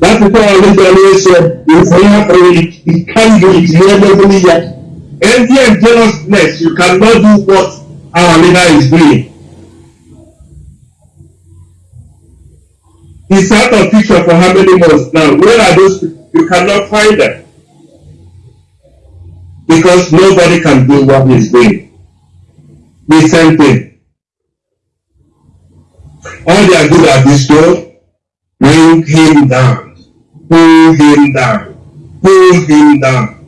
That's the thing I always said, if we have it, it can't do it, you believe that. Envy and jealousness, you cannot do what our leader is doing. He's out of picture for how many months now? Where are those people? You cannot find them. Because nobody can do what he's doing. The same thing. All they are good at this door, bring him down, pull him down, pull him down.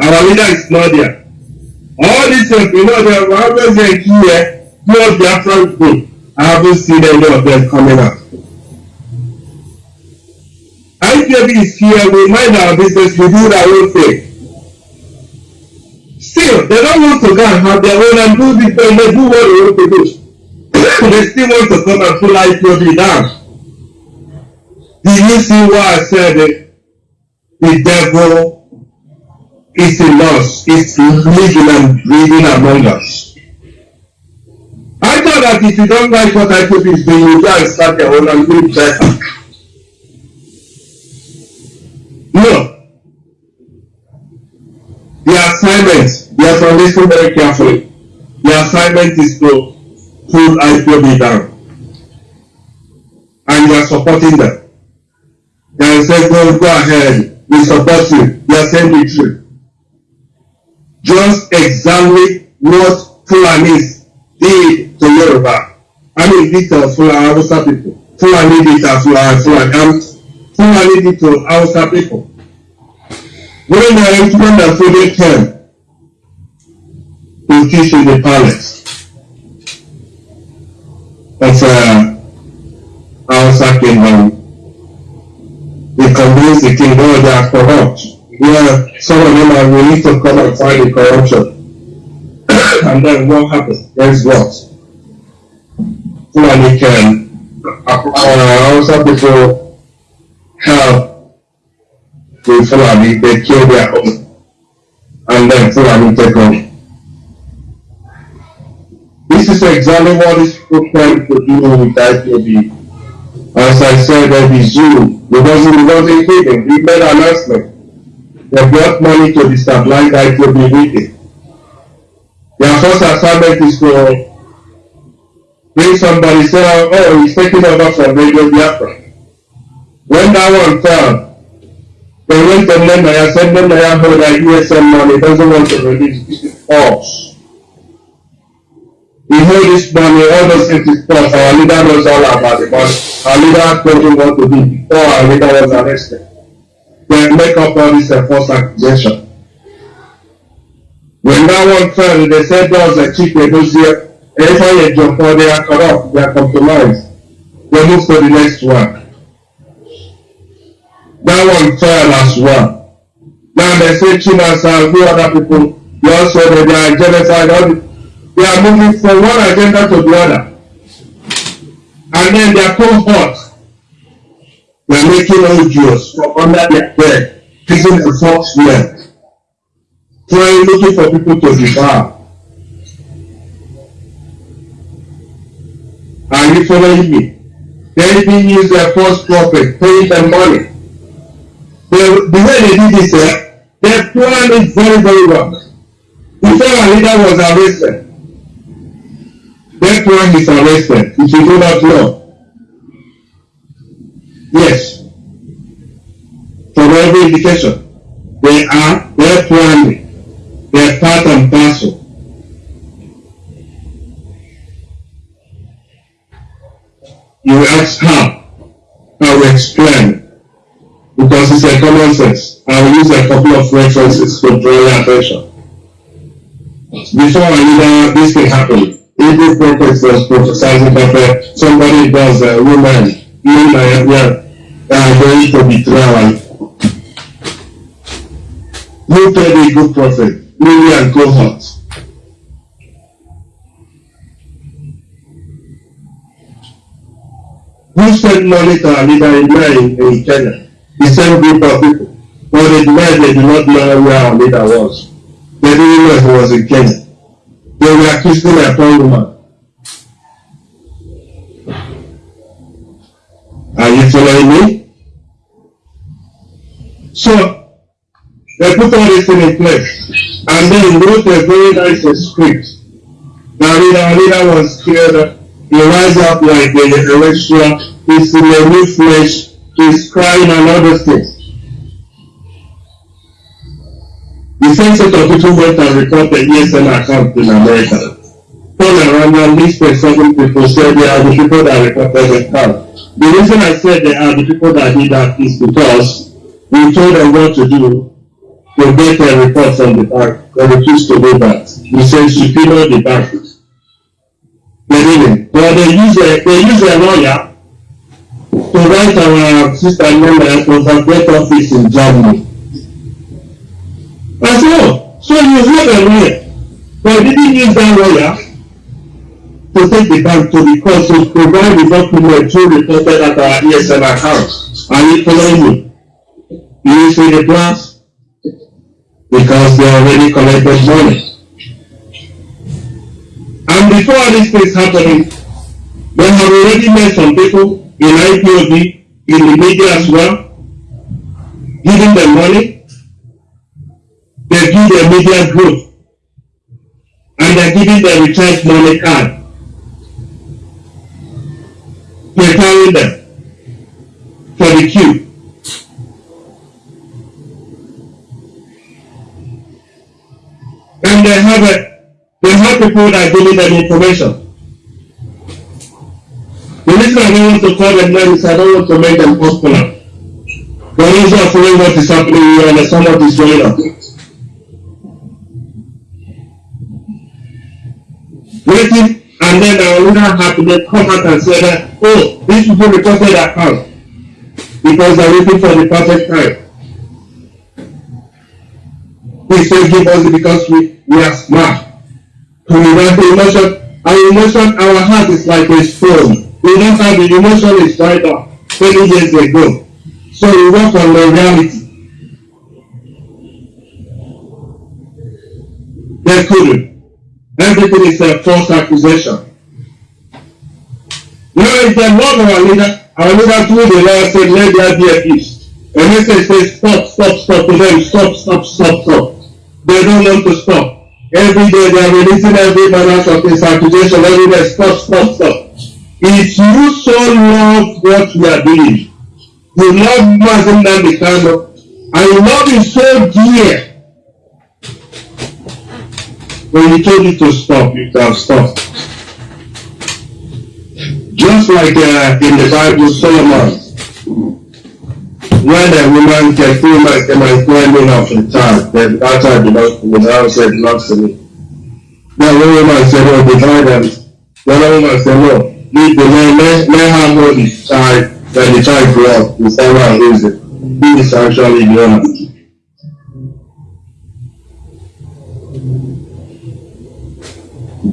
Our leader is not there. All these things, you know, they are always there here, two of their front group. I haven't seen any of them coming out. IPOB is here, we mind our business, we do our own thing. Still, they don't want to go and have their own and do this, and they do what they want to do. (coughs) they still want to come and pull IPOB down. Did you see what I said? The, devil is in us, is living and breathing among us. I thought that if you don't like what IPOB is doing, you go start your own and do better. No. The assignment, you have to listen very carefully. The assignment is to pull IPOB down. And you are supporting them. And say, go, go ahead, we support you. Are truth. Just exactly what Fulanis did to Yoruba. I mean, did to Fulani Hausa people. Fulani did to Fulani, Fulani, um, Fulani did to Hausa people. When the entering the Fulani came to teach in the palace of uh, Hausa kingdom, they convinced the king, oh, they are corrupt. Yeah, some of them are willing to come and fight the corruption. and then what happened? Guess what? Fulani can, uh, Hausa people help the Fulani, they kill their own. And then Fulani take over. This is exactly what is trying to do with IPOB. As I said, that the zoo, it wasn't, it wasn't hidden. We made an announcement. They brought money to destabilize IPOB meeting. Their first assignment is to bring somebody, say, oh, he's taking over from Radio Biafra. When that one fell, they went to Nenaya, said Nenaya hold that USM money, doesn't want to release, this He hold this money, all those things is false. Our leader knows all about it, but our leader told him what to do before our leader was arrested. They make up all this uh, false accusation. When that one fell, they said there was a chief negotiator. Anytime you jump on, they are corrupt, they are compromised. They move to the next one. That one fell as well. Now they say Chinas and few other people, they also they are genocide, all the, they are moving from one agenda to the other. And then they are cohort. They are making OGOs from under their bed, taking a false men trying looking for people to devour. Are you following me? They even use their false prophet, paying them money. The, the way they did this, eh, they planned it very, very well. Before our leader was arrested, that plan is arrested. If you do not know. Yes. From every indication, they are, they are planning. They are part and parcel. You ask how, I will explain. Because it's a common sense. I will use a couple of references to draw your attention. Before I knew this thing happened, Hebrew prophets was prophesying that uh, somebody does a woman, you know, are going to betray her. Who told a good prophet? Lily and cohort. Who sent money to our leader in, in, in Kenya? The same group of people. But they denied they did not know where our leader was. They didn't know he was in Kenya. They were accusing a poor woman. Are you following me? So, they put all this in place. And then wrote a very nice script. Now, leader, leader was killed. He rise up like a terrestrial. He's in a new flesh. He's crying and other things. The same set of people went and reported ESN account in America. Turn around and listed seven people said they are the people that reported the account. The reason I said they are the people that did that is because we told them what to do to get a report from the bank. They refused to do that. We said subpoena the bank. They didn't. But they use a they use a lawyer to write our sister Nana to get office in Germany. I said, oh, so you have a lawyer, but you didn't use that lawyer to take the bank to the court to provide the document to the reported at our ESN account. Are you following me? You see the plans? Because they already collected money. And before all these things happening, they have already met some people in IPOB, in the media as well, giving them money. They give their media growth. And they're giving them recharge money card. Preparing them for the queue. And they have a, they have people that are giving them information. The reason I don't want to call them names I don't want to make them popular. Those who are following what is happening here and some what is going on. Not have to come out and say that, oh, these people reported account because they're waiting for the perfect time. Please give us it because we, we are smart. We want the emotion, our emotion, our heart is like a stone. We don't have the emotion is dried up 20 years ago. So we work on the reality. They couldn't. Everything is a false accusation. Now if they love our leader, our leader told the Lord said, let there be a peace. And he says, say, stop, stop, stop to them, stop, stop, stop, stop. They don't want to stop. Every day they are releasing every manner of this accusation, every day, stop, stop, stop. If you so love what we are doing, you love Mazin Nandikano, and you love him so dear, when he told you to stop, you can stop. Just like uh, in the Bible, Solomon, when a woman can feel like am I claiming of a child, then that child belongs to me, the house belongs to me. Then one woman said, oh, divide them. The woman said, no, leave the man, let, let her know the child, when the child grow up, the one raise it. He is actually the owner.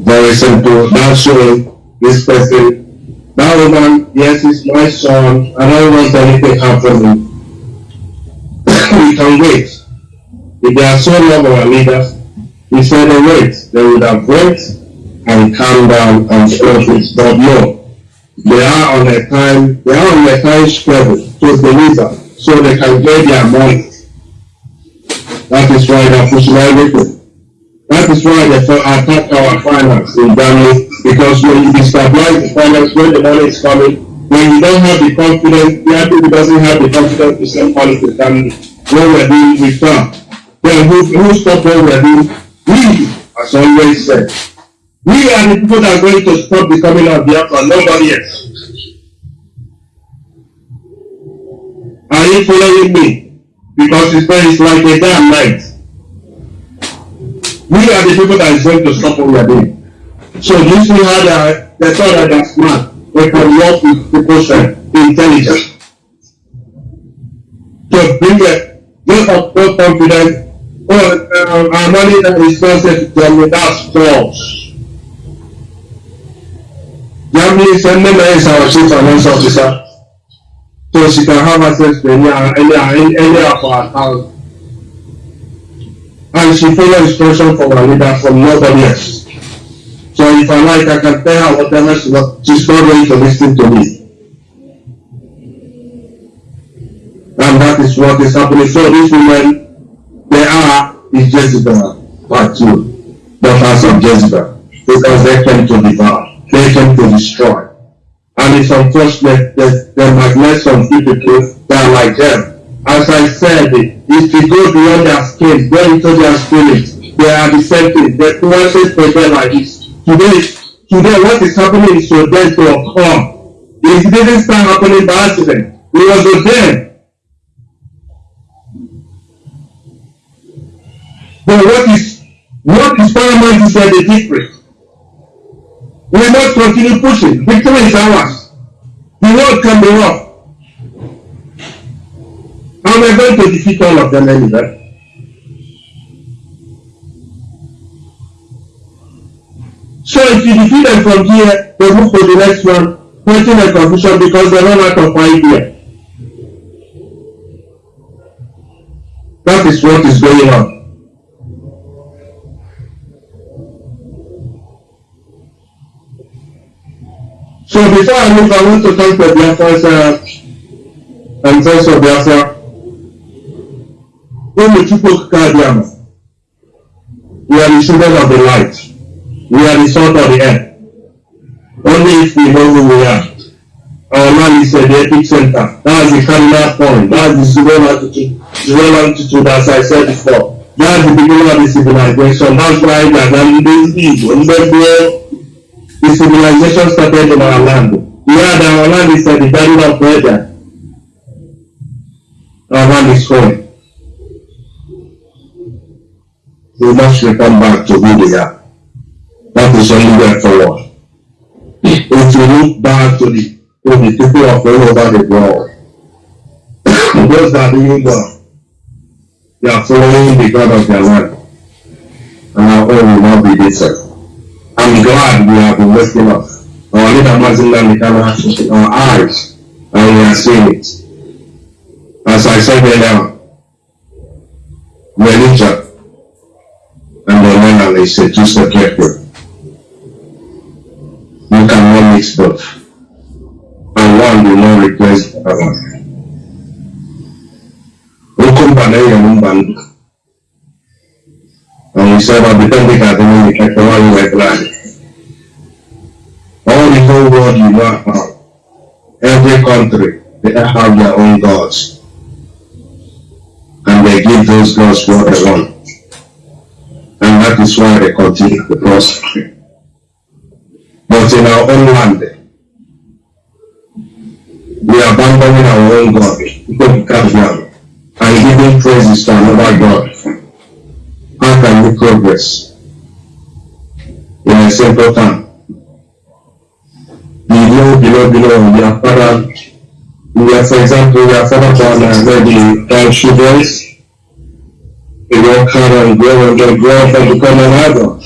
Very simple. That's showing this person, that woman, yes, it's my son. I don't want anything happening. we can wait. If they are so love our leaders, we said they wait. They would have wait and calm down and it. But no, they are on a time, they are on a time schedule to deliver so they can get their money. That is why they are pushing everything. That is why they attack our finance in January because when you destabilize the finance, when the money is coming, when you don't have the confidence, the people doesn't have the confidence to send money to family, what we're doing with them. Then who, who stop what we're doing? We, as always said, we are the people that are going to stop the coming of Biafra, nobody else. Are you following me? Because it's, it's like a damn night. We are the people that is going to stop what we are doing. So you see how are, they thought that they're smart. They can work with people's uh, intelligence. To bring a get of more confidence. Oh, uh, our money that is not set to Germany, that's false. Germany send them as our chief finance officer. So she can have access to any, any, any, of our accounts and she follow instruction from her leader from nobody else. If I like, I can tell her whatever she wants. She's not ready to listen to me. And that is what is happening. So these women, they are is Jezebel, part two, daughters of Jezebel, because they came to devour, they came to destroy. And it's unfortunate that there might be some people that are like them. As I said, if you go beyond their skin, go into their spirit, they are the same thing. The nuances for them like this. Today, today what is happening is them to occur. It didn't start happening by accident. It was them. But what is what is paramount is that the difference. We must continue pushing. Victory is ours. The world can be rough. And we're going to defeat all of them anyway. So if you defeat them from here, they move to the next one, creating a confusion because they run out of idea. That is what is going on. So before I move, I want to thank the Biafras uh, and friends of Biafra. Ụmụ Chukwu abịama. We are the children of the light. We are the salt of the earth. Only if we know who we are. Our land is the epic center. That's the cardinal point. That's the zero altitude, zero altitude as I said before. That's the beginning of the civilization. That's why are not busy. The civilization started in our land. Yeah, our land is uh, the garden of Eden. Our land is holy. We must return back to who we are. Is only way forward. If you look back to the to the people of all over the world, those that doing well, they are following the God of their land. And our own not be different. I'm glad we have been waking up. Our leader Mazinda Mikana our eyes and we are seeing it. As I said earlier, religion and the man is a two-step careful. You. And one will not replace the other. Enye. And we said, I'll be done at the moment, like the one you were glad. All the whole world you know every country, they have their own gods. And they give those gods what they want. And that is why they continue to prosper. But in our own land, we are abandoning our own God, young, and giving praises to another God. How can we progress? In a simple term, below, below, below, we are father, we are, for example, we are father born uh, maybe ten children, they work hard and grow and grow up and become an adult.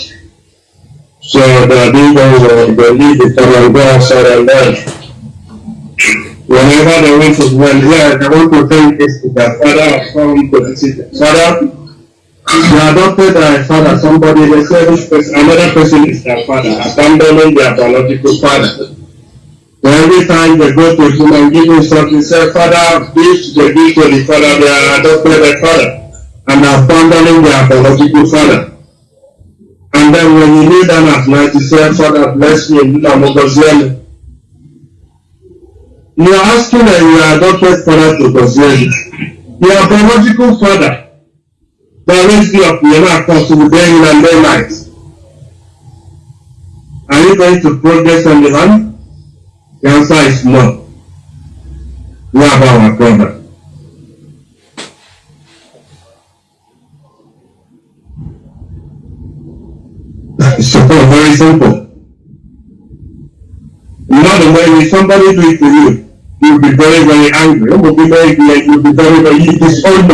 So the demons the lead the come and go outside and learn. Whenever they want to well, yeah, they want to thank this to their father or come to the. Father, they adopted their father, somebody, they say this person, another person is their father, abandoning their biological father. So every time they go to him and give him something, say, Father, this, they give to the father, they are adopted their father, and abandoning their biological father. And then when you kneel down at night, you say, Father, bless me, and Ogoziel. You are asking that your adopted father to Ogoziel. Your biological father that raised you up, you're not comfortable day in and day night. Are you going to progress on the land? The answer is no. We have our brother. (laughs) so very simple. You know the way if somebody do it to you, you'll be very, very angry. You'll be very, you'll be very, very you disown.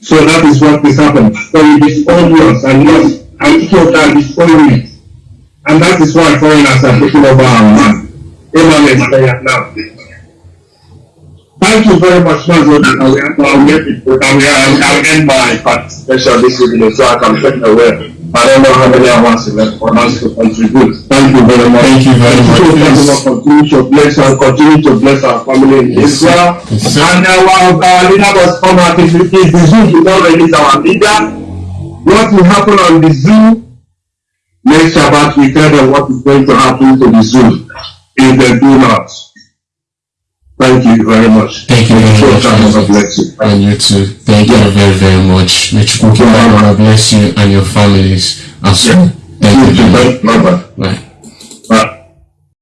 So that is what is happening. So you disown yours and yours, and people disown it. And that is why foreigners are taking over our land. Amen now. Thank you very much, Mazo. I'll it. I'll, I'll end my participation this evening so I can take away. I don't know how many hours left for us to contribute. Thank you very much. Thank you very much. So thank you, Lord, continue to bless and continue to bless our family in Yes. Israel. Yes. And uh, our, our leader was come out. If the zoo did not release our leader, what will happen on the zoo? Next Shabbat, we tell them what is going to happen to the zoo if they do not. Thank you very much. Thank you very much. God bless you. And you too. Thank you very, very much. May God bless you and your families as well. Thank you. Bye-bye. Bye.